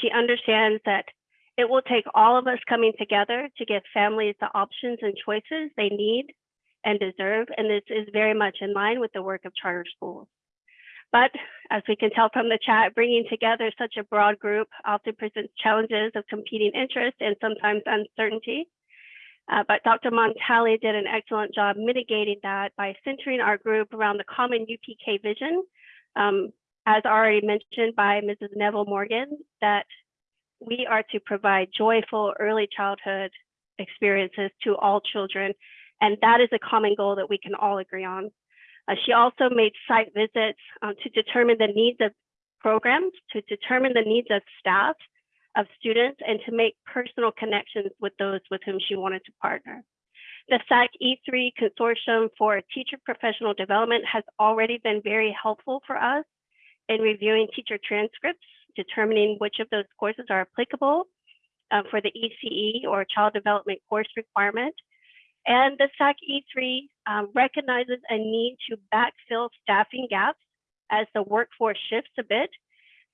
She understands that it will take all of us coming together to give families the options and choices they need and deserve, and this is very much in line with the work of charter schools. But as we can tell from the chat, bringing together such a broad group often presents challenges of competing interests and sometimes uncertainty. Uh, but Dr. Montali did an excellent job mitigating that by centering our group around the common UPK vision, um, as already mentioned by Mrs. Neville Morgan, that we are to provide joyful early childhood experiences to all children. And that is a common goal that we can all agree on. Uh, she also made site visits um, to determine the needs of programs, to determine the needs of staff, of students, and to make personal connections with those with whom she wanted to partner. The SAC E3 Consortium for Teacher Professional Development has already been very helpful for us in reviewing teacher transcripts determining which of those courses are applicable uh, for the ECE or child development course requirement. And the SAC E3 um, recognizes a need to backfill staffing gaps as the workforce shifts a bit.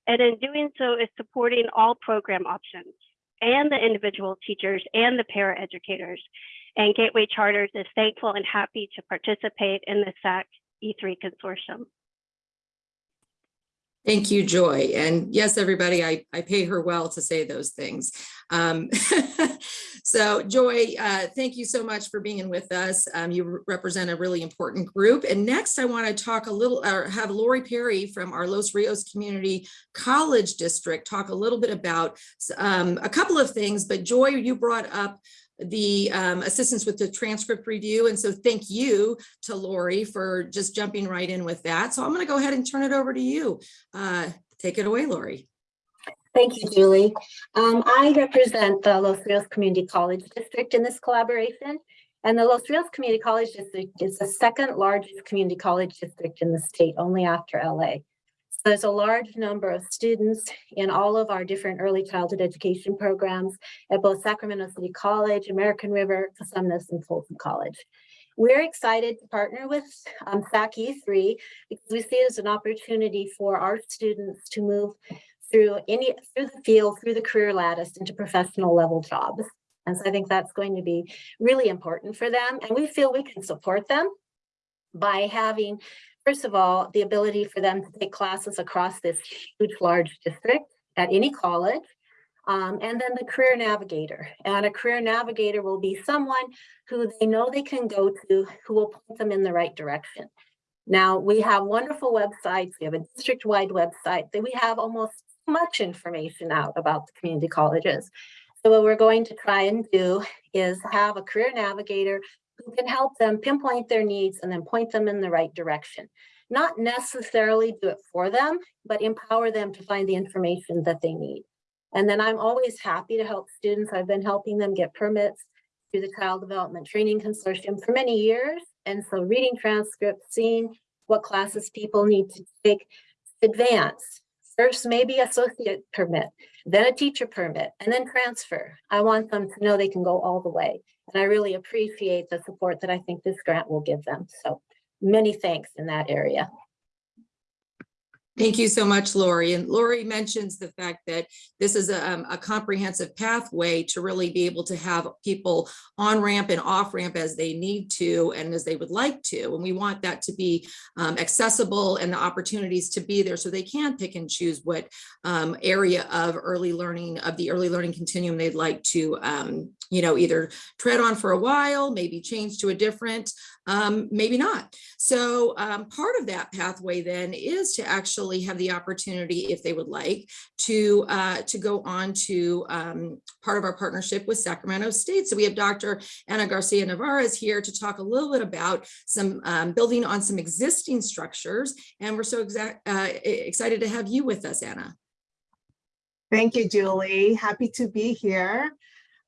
And in doing so is supporting all program options and the individual teachers and the paraeducators. And Gateway Charters is thankful and happy to participate in the SAC E3 consortium. Thank you, Joy. And yes, everybody, I, I pay her well to say those things. Um, so Joy, uh, thank you so much for being with us. Um, you represent a really important group. And next I wanna talk a little, or have Lori Perry from our Los Rios Community College District talk a little bit about um, a couple of things, but Joy, you brought up the um, assistance with the transcript review. And so thank you to Lori for just jumping right in with that. So I'm going to go ahead and turn it over to you. Uh, take it away, Lori. Thank you, Julie. Um, I represent the Los Rios Community College District in this collaboration. And the Los Rios Community College District is the second largest community college district in the state, only after LA. There's a large number of students in all of our different early childhood education programs at both Sacramento City College, American River, Cosumnes, and Folsom College. We're excited to partner with um, SAC E3 because we see it as an opportunity for our students to move through any through the field, through the career lattice into professional level jobs. And so I think that's going to be really important for them. And we feel we can support them by having, first of all, the ability for them to take classes across this huge, large district at any college. Um, and then the career navigator. And a career navigator will be someone who they know they can go to, who will point them in the right direction. Now, we have wonderful websites. We have a district-wide website that we have almost much information out about the community colleges. So what we're going to try and do is have a career navigator who can help them pinpoint their needs and then point them in the right direction. Not necessarily do it for them, but empower them to find the information that they need. And then I'm always happy to help students. I've been helping them get permits through the Child Development Training Consortium for many years. And so reading transcripts, seeing what classes people need to take, advance, first maybe associate permit, then a teacher permit, and then transfer. I want them to know they can go all the way. And I really appreciate the support that I think this grant will give them. So many thanks in that area. Thank you so much, Lori. And Lori mentions the fact that this is a, um, a comprehensive pathway to really be able to have people on ramp and off ramp as they need to and as they would like to. And we want that to be um, accessible and the opportunities to be there so they can pick and choose what um, area of early learning of the early learning continuum they'd like to, um, you know, either tread on for a while, maybe change to a different, um, maybe not. So part of that pathway then is to actually have the opportunity, if they would like, to uh, to go on to um, part of our partnership with Sacramento State. So we have Dr. Anna Garcia Nevarez here to talk a little bit about some um, building on some existing structures. And we're so exact, uh, excited to have you with us, Anna. Thank you, Julie. Happy to be here.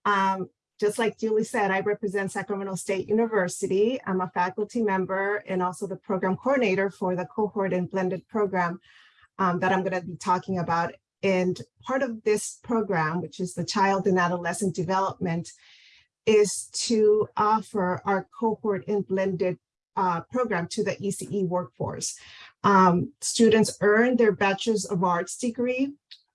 Um, just like Julie said, I represent Sacramento State University. I'm a faculty member and also the program coordinator for the cohort and blended program um, that I'm going to be talking about. And part of this program, which is the child and adolescent development, is to offer our cohort and blended uh, program to the ECE workforce. Um, students earn their Bachelor's of Arts degree,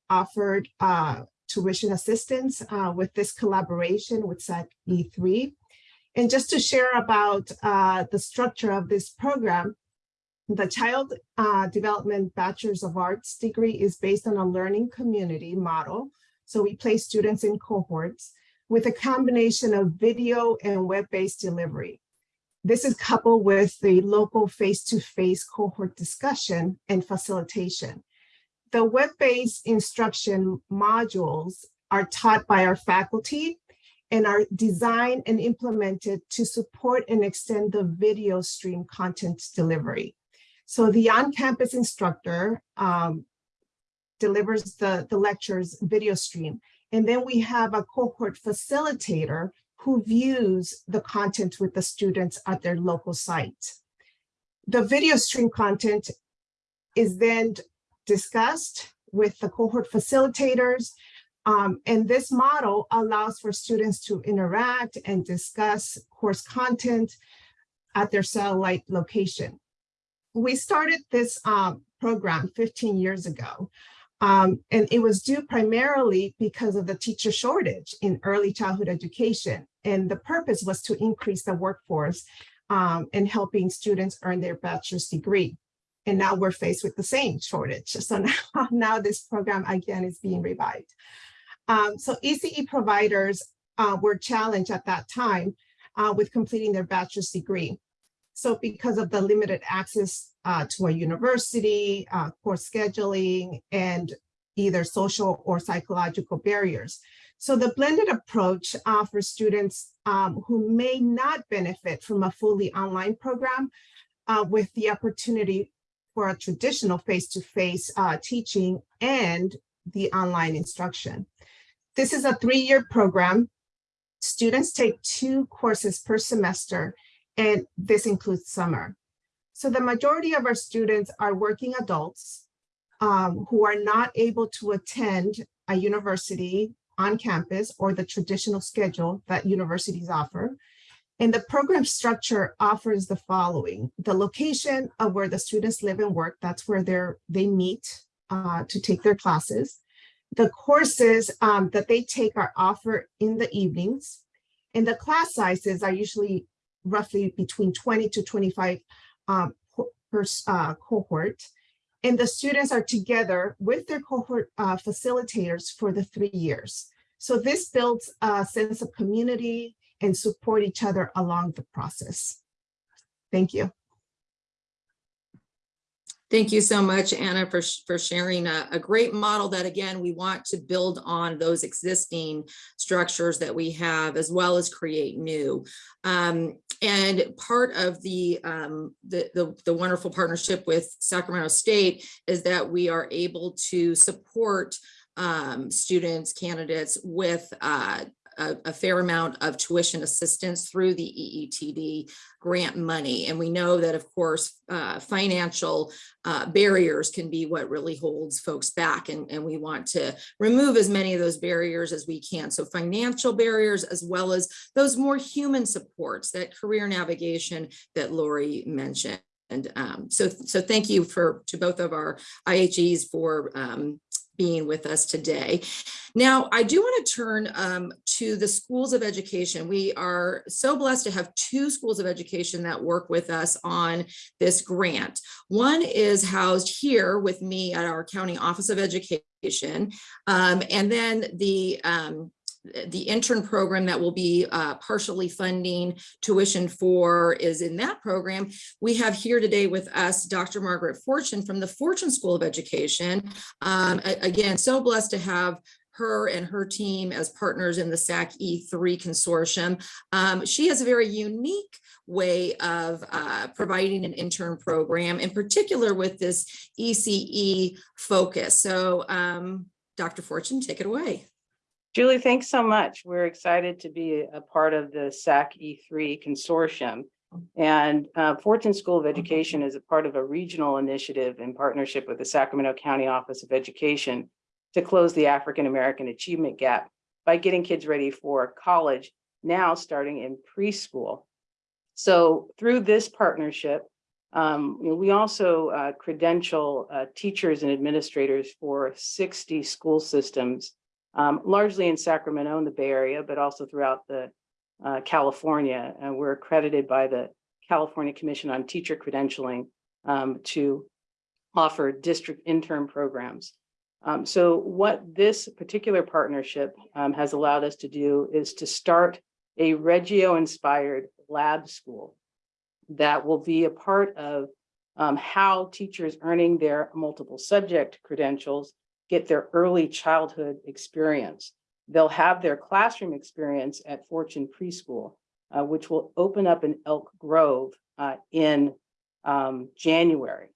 offered uh, tuition assistance uh, with this collaboration with SAC E3. And just to share about uh, the structure of this program, the Child uh, Development Bachelor's of Arts degree is based on a learning community model. So we place students in cohorts with a combination of video and web-based delivery. This is coupled with the local face-to-face -face cohort discussion and facilitation the web-based instruction modules are taught by our faculty and are designed and implemented to support and extend the video stream content delivery. So the on-campus instructor um, delivers the, the lectures video stream. And then we have a cohort facilitator who views the content with the students at their local site. The video stream content is then discussed with the cohort facilitators. Um, and this model allows for students to interact and discuss course content at their satellite location. We started this um, program 15 years ago, um, and it was due primarily because of the teacher shortage in early childhood education. And the purpose was to increase the workforce um, and helping students earn their bachelor's degree. And now we're faced with the same shortage. So now, now this program again is being revived. Um, so ECE providers uh, were challenged at that time uh, with completing their bachelor's degree. So because of the limited access uh, to a university, uh, course scheduling, and either social or psychological barriers. So the blended approach offers students um, who may not benefit from a fully online program uh, with the opportunity for a traditional face-to-face -face, uh, teaching and the online instruction. This is a three-year program Students take two courses per semester, and this includes summer. So the majority of our students are working adults um, who are not able to attend a university on campus or the traditional schedule that universities offer. And the program structure offers the following, the location of where the students live and work, that's where they're, they meet uh, to take their classes. The courses um, that they take are offered in the evenings. And the class sizes are usually roughly between 20 to 25 um, per uh, cohort. And the students are together with their cohort uh, facilitators for the three years. So this builds a sense of community and support each other along the process. Thank you. Thank you so much, Anna, for, for sharing a, a great model that, again, we want to build on those existing structures that we have, as well as create new. Um, and part of the, um, the, the, the wonderful partnership with Sacramento State is that we are able to support um, students, candidates with uh, a, a, fair amount of tuition assistance through the EETD grant money. And we know that, of course, uh, financial uh, barriers can be what really holds folks back. And, and we want to remove as many of those barriers as we can. So financial barriers, as well as those more human supports, that career navigation that Lori mentioned. And um, so, so thank you for to both of our IHEs for um, being with us today. Now, I do want to turn um, to the schools of education. We are so blessed to have two schools of education that work with us on this grant. One is housed here with me at our County Office of Education. Um, and then the um, the intern program that will be uh, partially funding tuition for is in that program. We have here today with us Dr. Margaret Fortune from the Fortune School of Education. Um, again, so blessed to have her and her team as partners in the SAC E3 consortium. Um, she has a very unique way of uh, providing an intern program, in particular with this ECE focus. So um, Dr. Fortune, take it away. Julie, thanks so much. We're excited to be a part of the SAC E3 consortium. And uh, Fortune School of Education is a part of a regional initiative in partnership with the Sacramento County Office of Education to close the African American achievement gap by getting kids ready for college now starting in preschool. So through this partnership, um, you know, we also uh, credential uh, teachers and administrators for 60 school systems um, largely in Sacramento in the Bay Area, but also throughout the uh, California. And we're accredited by the California Commission on Teacher Credentialing um, to offer district intern programs. Um, so what this particular partnership um, has allowed us to do is to start a Reggio-inspired lab school that will be a part of um, how teachers earning their multiple subject credentials get their early childhood experience. They'll have their classroom experience at Fortune Preschool, uh, which will open up in Elk Grove uh, in um, January.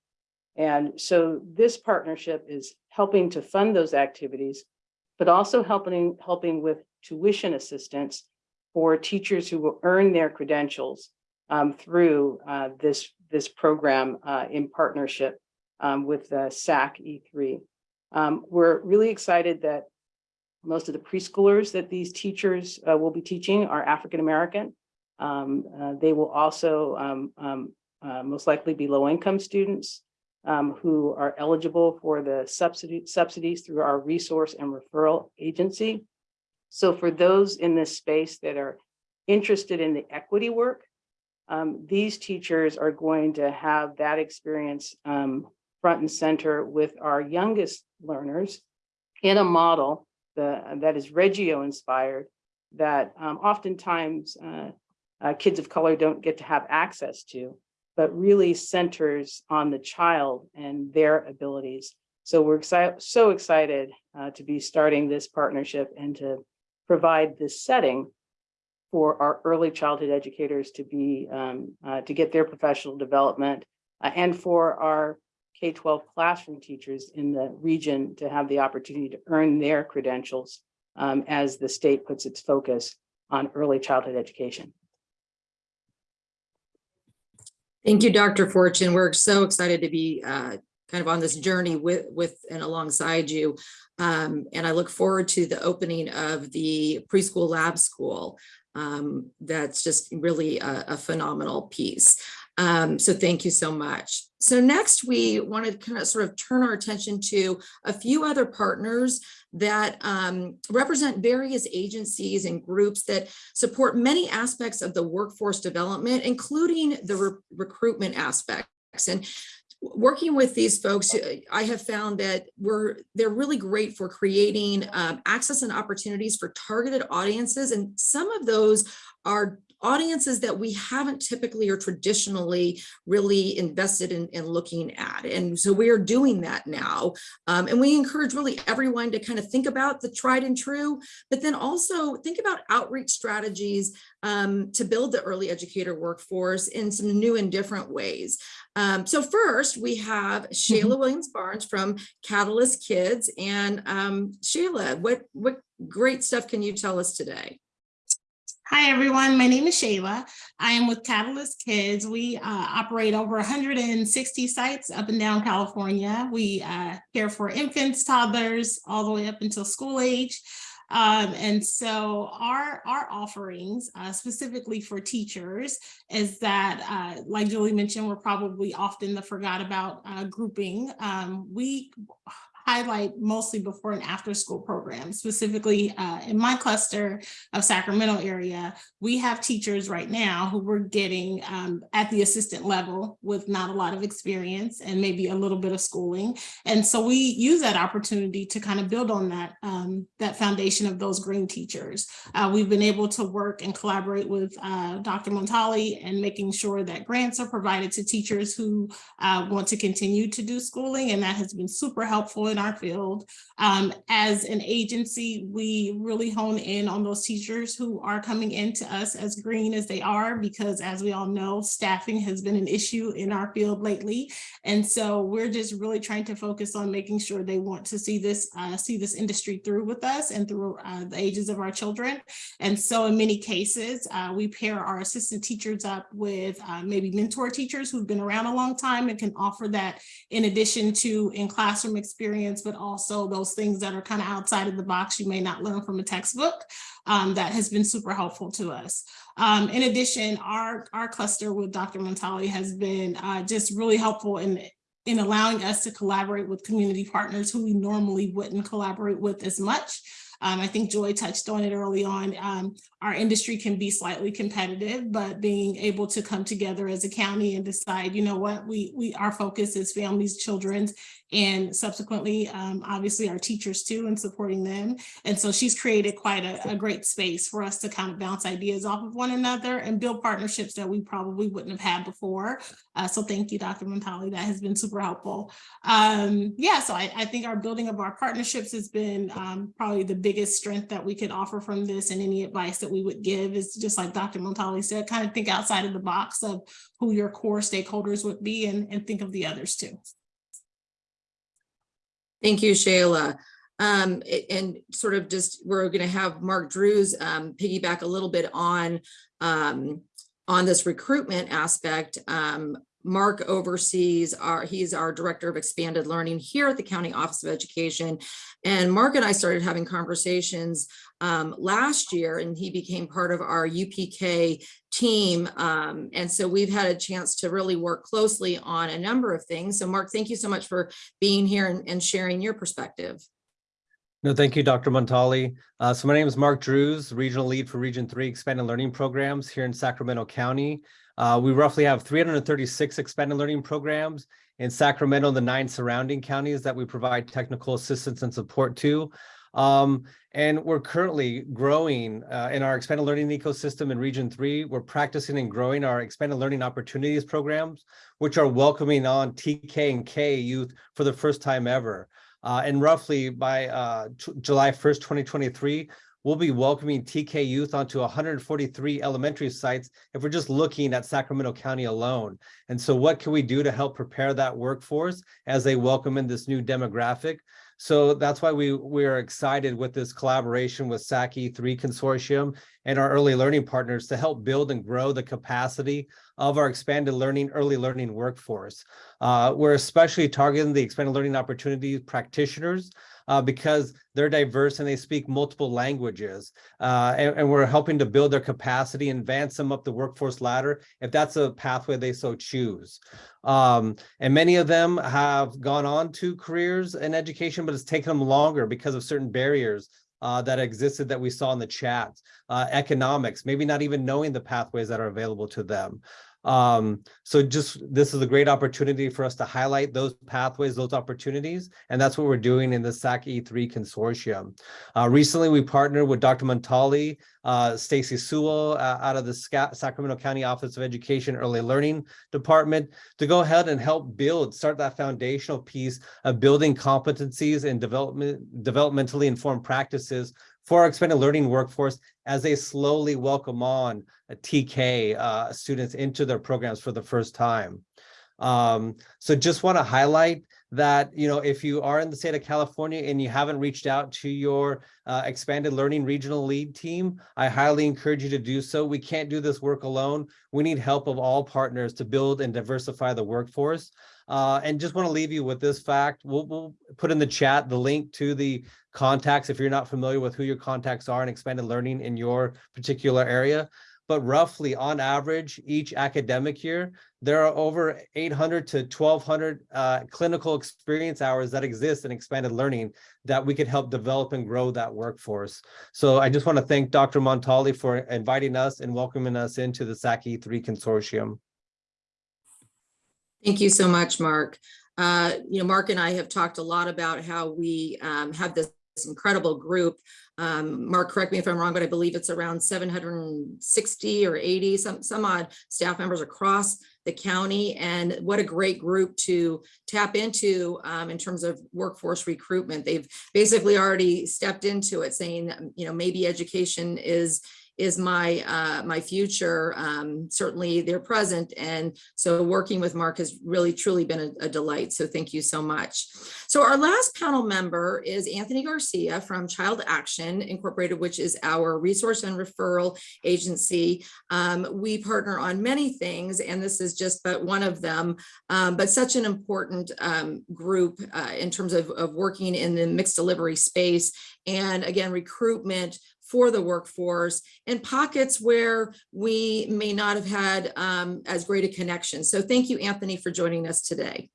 And so this partnership is helping to fund those activities, but also helping, helping with tuition assistance for teachers who will earn their credentials um, through uh, this, this program uh, in partnership um, with the SAC E3. Um, we're really excited that most of the preschoolers that these teachers uh, will be teaching are African American. Um, uh, they will also um, um uh, most likely be low income students um, who are eligible for the subsidy, subsidies through our resource and referral agency. So for those in this space that are interested in the equity work, um, these teachers are going to have that experience front and center with our youngest learners in a model the, that is Reggio inspired that um, oftentimes uh, uh, kids of color don't get to have access to, but really centers on the child and their abilities. So we're excited, so excited uh, to be starting this partnership and to provide this setting for our early childhood educators to be um, uh, to get their professional development uh, and for our K-12 classroom teachers in the region to have the opportunity to earn their credentials um, as the state puts its focus on early childhood education. Thank you, Dr. Fortune. We're so excited to be uh, kind of on this journey with, with and alongside you. Um, and I look forward to the opening of the preschool lab school. Um, that's just really a, a phenomenal piece. Um, so thank you so much. So next we want to kind of sort of turn our attention to a few other partners that um, represent various agencies and groups that support many aspects of the workforce development, including the re recruitment aspects. And working with these folks, I have found that we're they're really great for creating um, access and opportunities for targeted audiences. And some of those are audiences that we haven't typically or traditionally really invested in, in looking at. And so we are doing that now. Um, and we encourage really everyone to kind of think about the tried and true, but then also think about outreach strategies um, to build the early educator workforce in some new and different ways. Um, so first we have Shayla Williams Barnes from Catalyst Kids. And um, Shayla, what, what great stuff can you tell us today? Hi, everyone. My name is Shayla. I am with Catalyst Kids. We uh, operate over 160 sites up and down California. We uh, care for infants, toddlers, all the way up until school age. Um, and so our, our offerings uh, specifically for teachers is that, uh, like Julie mentioned, we're probably often the forgot about uh, grouping. Um, we highlight mostly before and after school programs. Specifically uh, in my cluster of Sacramento area, we have teachers right now who we're getting um, at the assistant level with not a lot of experience and maybe a little bit of schooling. And so we use that opportunity to kind of build on that, um, that foundation of those green teachers. Uh, we've been able to work and collaborate with uh, Dr. Montali and making sure that grants are provided to teachers who uh, want to continue to do schooling. And that has been super helpful in our field. Um, as an agency, we really hone in on those teachers who are coming into us as green as they are, because as we all know, staffing has been an issue in our field lately. And so we're just really trying to focus on making sure they want to see this, uh, see this industry through with us and through uh, the ages of our children. And so in many cases, uh, we pair our assistant teachers up with uh, maybe mentor teachers who've been around a long time and can offer that in addition to in classroom experience, but also those things that are kind of outside of the box you may not learn from a textbook. Um, that has been super helpful to us. Um, in addition, our, our cluster with Dr. Montali has been uh, just really helpful in in allowing us to collaborate with community partners who we normally wouldn't collaborate with as much. Um, I think Joy touched on it early on. Um, our industry can be slightly competitive, but being able to come together as a county and decide, you know what, we, we our focus is families, children's, and subsequently, um, obviously our teachers too, and supporting them. And so she's created quite a, a, great space for us to kind of bounce ideas off of one another and build partnerships that we probably wouldn't have had before. Uh, so thank you, Dr. Montali, that has been super helpful. Um, yeah, so I, I, think our building of our partnerships has been um, probably the biggest strength that we could offer from this and any advice that we would give is just like Dr. Montali said, kind of think outside of the box of who your core stakeholders would be and, and think of the others too. Thank you, Shayla. Um, and sort of just, we're going to have Mark Drews um, piggyback a little bit on, um, on this recruitment aspect. Um, Mark oversees our, he's our director of expanded learning here at the County Office of Education. And Mark and I started having conversations um, last year and he became part of our UPK team. Um, and so we've had a chance to really work closely on a number of things. So Mark, thank you so much for being here and, and sharing your perspective. No, thank you, Dr. Montali. Uh, so my name is Mark Drews, Regional Lead for Region 3 Expanded Learning Programs here in Sacramento County. Uh, we roughly have 336 expanded learning programs in Sacramento and the nine surrounding counties that we provide technical assistance and support to. Um, and we're currently growing uh, in our expanded learning ecosystem in Region 3. We're practicing and growing our expanded learning opportunities programs, which are welcoming on TK and K youth for the first time ever. Uh, and roughly by uh, July 1st, 2023, we'll be welcoming TK youth onto 143 elementary sites if we're just looking at Sacramento County alone. And so what can we do to help prepare that workforce as they welcome in this new demographic? So that's why we, we're excited with this collaboration with SAC E3 Consortium and our early learning partners to help build and grow the capacity of our expanded learning, early learning workforce. Uh, we're especially targeting the expanded learning opportunities practitioners uh, because they're diverse and they speak multiple languages. Uh, and, and, we're helping to build their capacity and advance them up the workforce ladder if that's a pathway they so choose. Um, and many of them have gone on to careers in education, but it's taken them longer because of certain barriers uh, that existed that we saw in the chat, uh, economics, maybe not even knowing the pathways that are available to them. Um, so just this is a great opportunity for us to highlight those pathways, those opportunities, and that's what we're doing in the SAC E3 consortium. Uh, recently, we partnered with Dr. Montali, uh, Stacy Sewell uh, out of the Sca Sacramento County Office of Education Early Learning Department to go ahead and help build, start that foundational piece of building competencies and development, developmentally informed practices for our expanded learning workforce as they slowly welcome on TK uh, students into their programs for the first time. Um, so just want to highlight that, you know, if you are in the state of California and you haven't reached out to your uh, expanded learning regional lead team, I highly encourage you to do so. We can't do this work alone. We need help of all partners to build and diversify the workforce. Uh, and just want to leave you with this fact. We'll, we'll put in the chat the link to the contacts if you're not familiar with who your contacts are in expanded learning in your particular area. But roughly on average, each academic year, there are over 800 to 1200 uh, clinical experience hours that exist in expanded learning that we could help develop and grow that workforce. So I just want to thank Dr. Montali for inviting us and welcoming us into the SAC E3 consortium. Thank you so much, Mark. Uh, you know, Mark and I have talked a lot about how we um, have this incredible group. Um, Mark, correct me if I'm wrong, but I believe it's around 760 or 80, some, some odd staff members across the county. And what a great group to tap into um, in terms of workforce recruitment. They've basically already stepped into it saying, you know, maybe education is is my uh, my future. Um, certainly they're present. And so working with Mark has really truly been a, a, delight. So thank you so much. So our last panel member is Anthony Garcia from Child Action Incorporated, which is our resource and referral agency. Um, we partner on many things, and this is just but one of them, um, but such an important um, group uh, in terms of, of working in the mixed delivery space. And again, recruitment for the workforce in pockets where we may not have had um, as great a connection. So thank you, Anthony, for joining us today.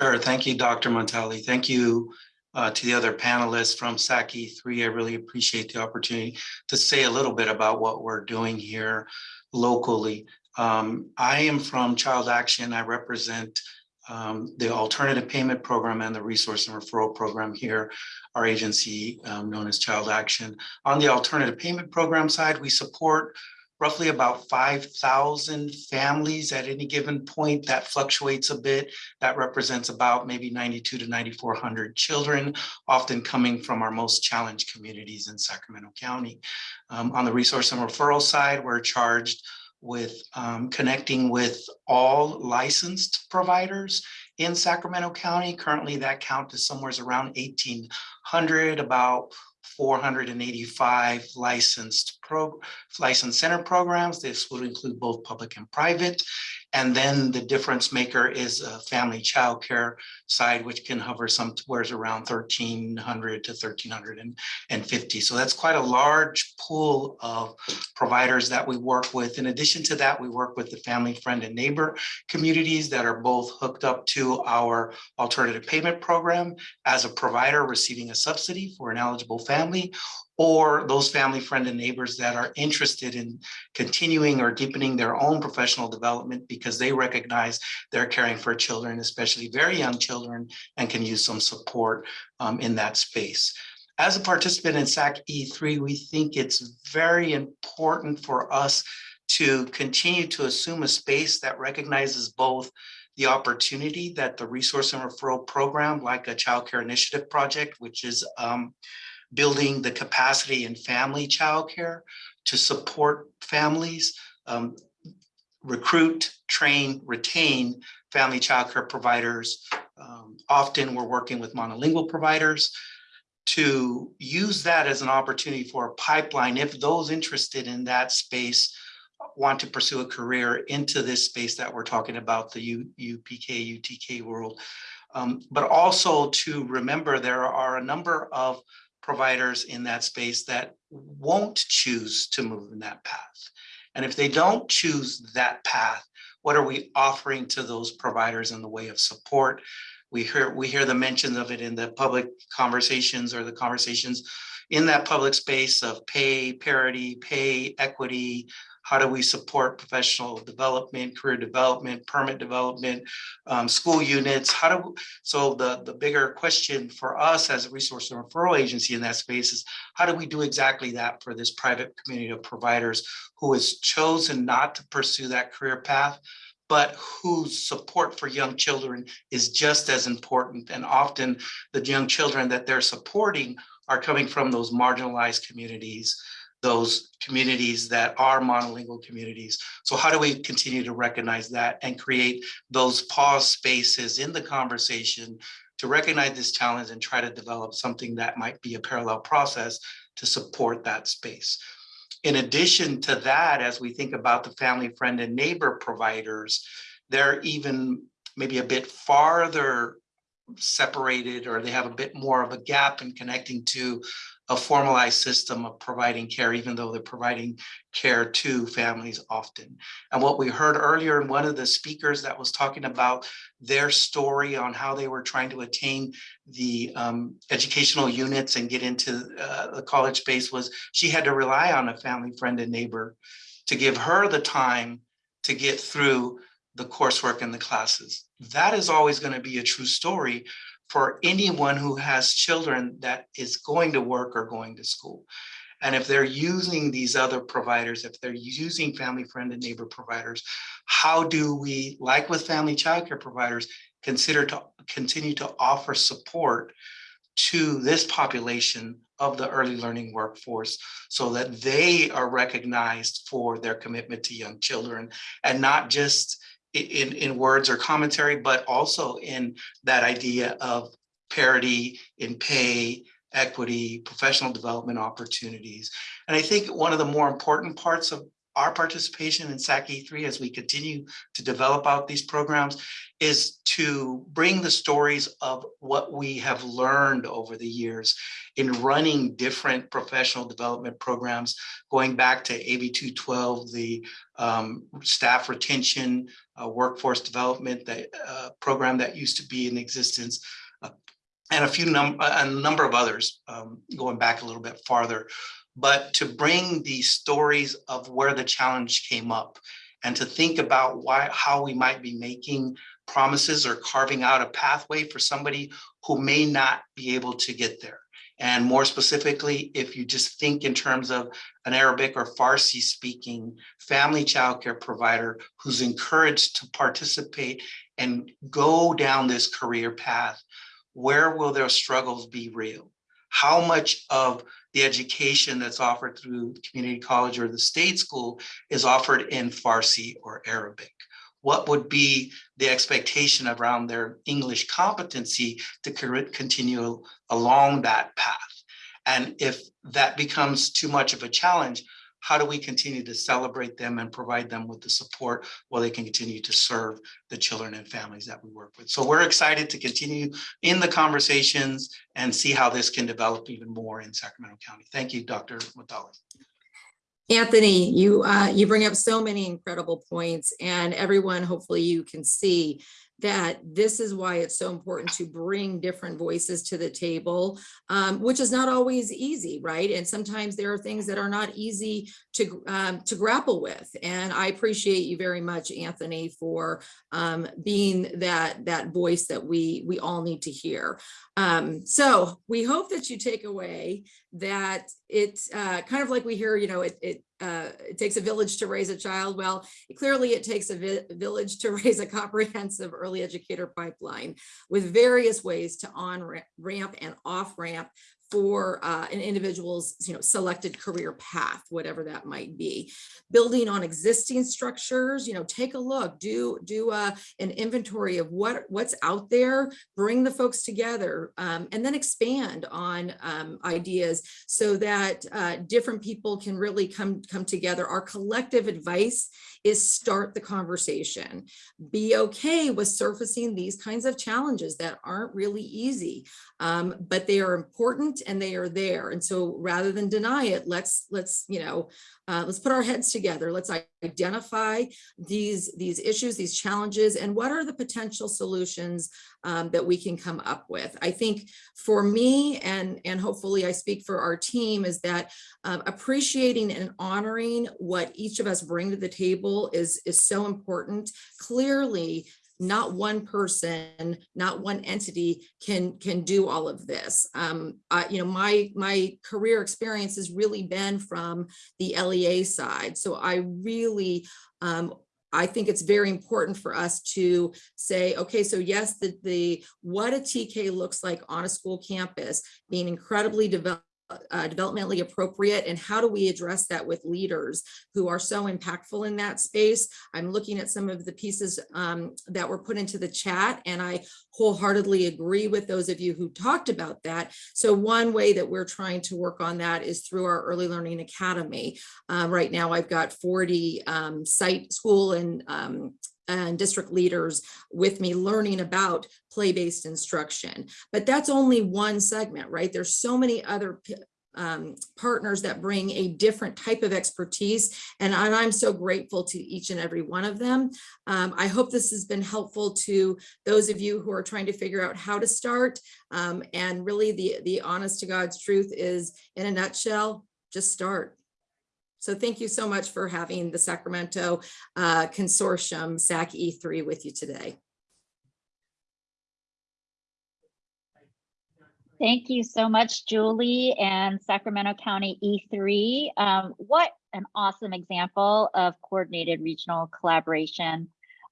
Sure. Thank you, Dr. Montali. Thank you uh, to the other panelists from SAC E3. I really appreciate the opportunity to say a little bit about what we're doing here locally. Um, I am from Child Action. I represent um, the alternative payment program and the resource and referral program here, our agency um, known as Child Action. On the alternative payment program side, we support roughly about 5,000 families at any given point. That fluctuates a bit. That represents about maybe 92 to 9,400 children, often coming from our most challenged communities in Sacramento County. Um, on the resource and referral side, we're charged with um, connecting with all licensed providers in Sacramento County. Currently, that count is somewhere around 1,800, about 485 licensed pro licensed center programs. This would include both public and private. And then the difference maker is a family child care side, which can hover somewhere around 1,300 to 1,350. So that's quite a large pool of providers that we work with. In addition to that, we work with the family, friend, and neighbor communities that are both hooked up to our alternative payment program as a provider receiving a subsidy for an eligible family or those family, friend, and neighbors that are interested in continuing or deepening their own professional development because they recognize they're caring for children, especially very young children, and can use some support um, in that space. As a participant in SAC E3, we think it's very important for us to continue to assume a space that recognizes both the opportunity that the resource and referral program, like a child care initiative project, which is um, building the capacity in family childcare to support families, um, recruit, train, retain family childcare providers, um, often we're working with monolingual providers to use that as an opportunity for a pipeline if those interested in that space want to pursue a career into this space that we're talking about, the U, UPK, UTK world. Um, but also to remember there are a number of providers in that space that won't choose to move in that path. And if they don't choose that path, what are we offering to those providers in the way of support? We hear we hear the mention of it in the public conversations or the conversations in that public space of pay parity, pay equity, how do we support professional development, career development, permit development, um, school units? How do, so the, the bigger question for us as a resource and referral agency in that space is how do we do exactly that for this private community of providers who has chosen not to pursue that career path, but whose support for young children is just as important. And often the young children that they're supporting are coming from those marginalized communities those communities that are monolingual communities. So how do we continue to recognize that and create those pause spaces in the conversation to recognize this challenge and try to develop something that might be a parallel process to support that space. In addition to that, as we think about the family, friend, and neighbor providers, they're even maybe a bit farther separated or they have a bit more of a gap in connecting to a formalized system of providing care, even though they're providing care to families often. And what we heard earlier in one of the speakers that was talking about their story on how they were trying to attain the um, educational units and get into uh, the college space was she had to rely on a family friend and neighbor to give her the time to get through the coursework and the classes. That is always going to be a true story for anyone who has children that is going to work or going to school. And if they're using these other providers, if they're using family, friend, and neighbor providers, how do we, like with family childcare providers, consider to continue to offer support to this population of the early learning workforce so that they are recognized for their commitment to young children and not just in, in words or commentary, but also in that idea of parity in pay, equity, professional development opportunities. And I think one of the more important parts of our participation in SAC E3 as we continue to develop out these programs is to bring the stories of what we have learned over the years in running different professional development programs, going back to AB 212, the um, staff retention, uh, workforce development that, uh, program that used to be in existence, uh, and a few num a number of others um, going back a little bit farther but to bring these stories of where the challenge came up and to think about why how we might be making promises or carving out a pathway for somebody who may not be able to get there. And more specifically, if you just think in terms of an Arabic or Farsi speaking family childcare provider who's encouraged to participate and go down this career path, where will their struggles be real? How much of the education that's offered through community college or the state school is offered in Farsi or Arabic? What would be the expectation around their English competency to continue along that path? And if that becomes too much of a challenge, how do we continue to celebrate them and provide them with the support while they can continue to serve the children and families that we work with. So we're excited to continue in the conversations and see how this can develop even more in Sacramento County. Thank you, Dr. Montali. Anthony, you uh, you bring up so many incredible points and everyone, hopefully you can see that this is why it's so important to bring different voices to the table, um, which is not always easy, right? And sometimes there are things that are not easy to, um, to grapple with. And I appreciate you very much, Anthony, for um, being that, that voice that we, we all need to hear. Um, so we hope that you take away that it's uh, kind of like we hear, you know, it, it, uh, it takes a village to raise a child. Well, clearly it takes a vi village to raise a comprehensive early educator pipeline with various ways to on ramp and off ramp for uh, an individual's, you know, selected career path, whatever that might be. Building on existing structures, you know, take a look, do do uh, an inventory of what what's out there, bring the folks together, um, and then expand on um, ideas so that uh, different people can really come come together. Our collective advice is start the conversation. Be okay with surfacing these kinds of challenges that aren't really easy, um, but they are important and they are there. And so rather than deny it, let's let's you know uh, let's put our heads together. Let's identify these these issues, these challenges, and what are the potential solutions um, that we can come up with. I think for me, and and hopefully I speak for our team, is that um, appreciating and honoring what each of us bring to the table is is so important. Clearly, not one person, not one entity can can do all of this. Um, I, you know, my my career experience has really been from the LEA side, so I really um, I think it's very important for us to say, okay, so yes, the, the what a TK looks like on a school campus, being incredibly developed uh, developmentally appropriate and how do we address that with leaders who are so impactful in that space? I'm looking at some of the pieces um, that were put into the chat and i wholeheartedly agree with those of you who talked about that. So one way that we're trying to work on that is through our early learning academy. Uh, right now i've got 40 um, site school and um, and district leaders with me learning about play-based instruction. But that's only one segment, right? There's so many other um, partners that bring a different type of expertise. And, I'm so grateful to each and every one of them. Um, I hope this has been helpful to those of you who are trying to figure out how to start. Um, and really the, the honest to God's truth is in a nutshell, just start. So thank you so much for having the Sacramento uh, Consortium SAC E3 with you today. Thank you so much, Julie and Sacramento County E3. Um, what an awesome example of coordinated regional collaboration.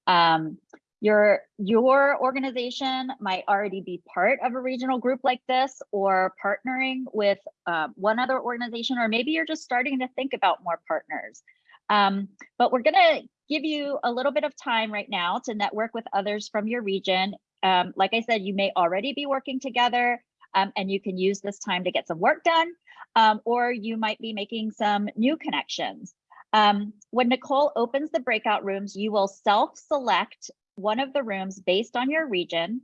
Um, your, your organization might already be part of a regional group like this or partnering with uh, one other organization, or maybe you're just starting to think about more partners. Um, but we're gonna give you a little bit of time right now to network with others from your region. Um, like I said, you may already be working together um, and you can use this time to get some work done, um, or you might be making some new connections. Um, when Nicole opens the breakout rooms, you will self-select one of the rooms based on your region.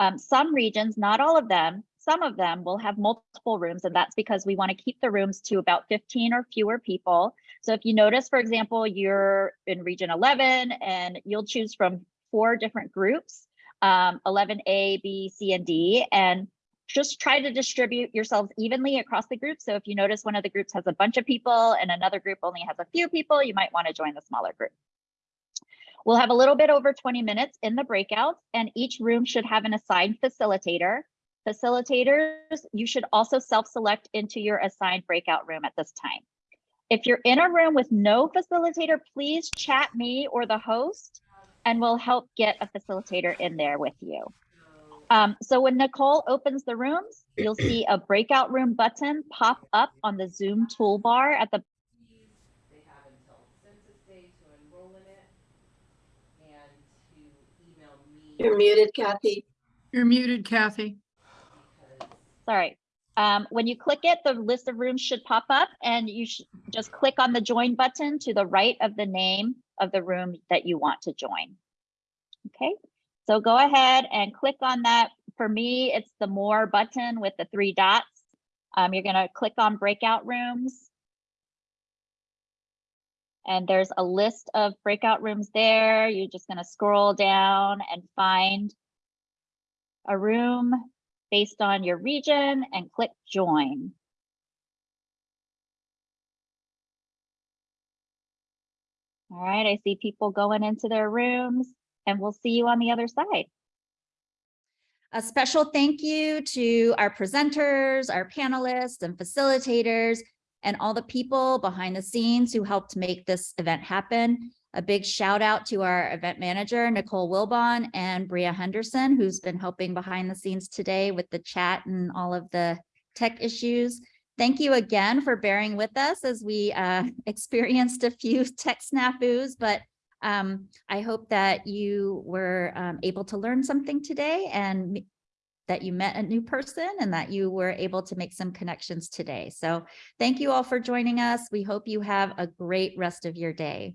Um, some regions, not all of them, some of them will have multiple rooms, and that's because we want to keep the rooms to about 15 or fewer people. So if you notice, for example, you're in region 11 and you'll choose from four different groups, um, 11A, B, C, and D, and just try to distribute yourselves evenly across the group. So if you notice one of the groups has a bunch of people and another group only has a few people, you might want to join the smaller group. We'll have a little bit over 20 minutes in the breakouts and each room should have an assigned facilitator. Facilitators, you should also self-select into your assigned breakout room at this time. If you're in a room with no facilitator, please chat me or the host and we'll help get a facilitator in there with you. Um, so when Nicole opens the rooms, you'll see a breakout room button pop up on the Zoom toolbar at the You're muted, Kathy. You're muted, Kathy. Sorry. Um, when you click it, the list of rooms should pop up and you should just click on the join button to the right of the name of the room that you want to join. Okay, so go ahead and click on that. For me, it's the more button with the three dots. Um, you're gonna click on breakout rooms. And there's a list of breakout rooms there. You're just gonna scroll down and find a room based on your region and click join. All right, I see people going into their rooms and we'll see you on the other side. A special thank you to our presenters, our panelists and facilitators, and all the people behind the scenes who helped make this event happen. A big shout out to our event manager, Nicole Wilbon and Bria Henderson, who's been helping behind the scenes today with the chat and all of the tech issues. Thank you again for bearing with us as we uh, experienced a few tech snafus, but um, I hope that you were um, able to learn something today and that you met a new person and that you were able to make some connections today. So thank you all for joining us. We hope you have a great rest of your day.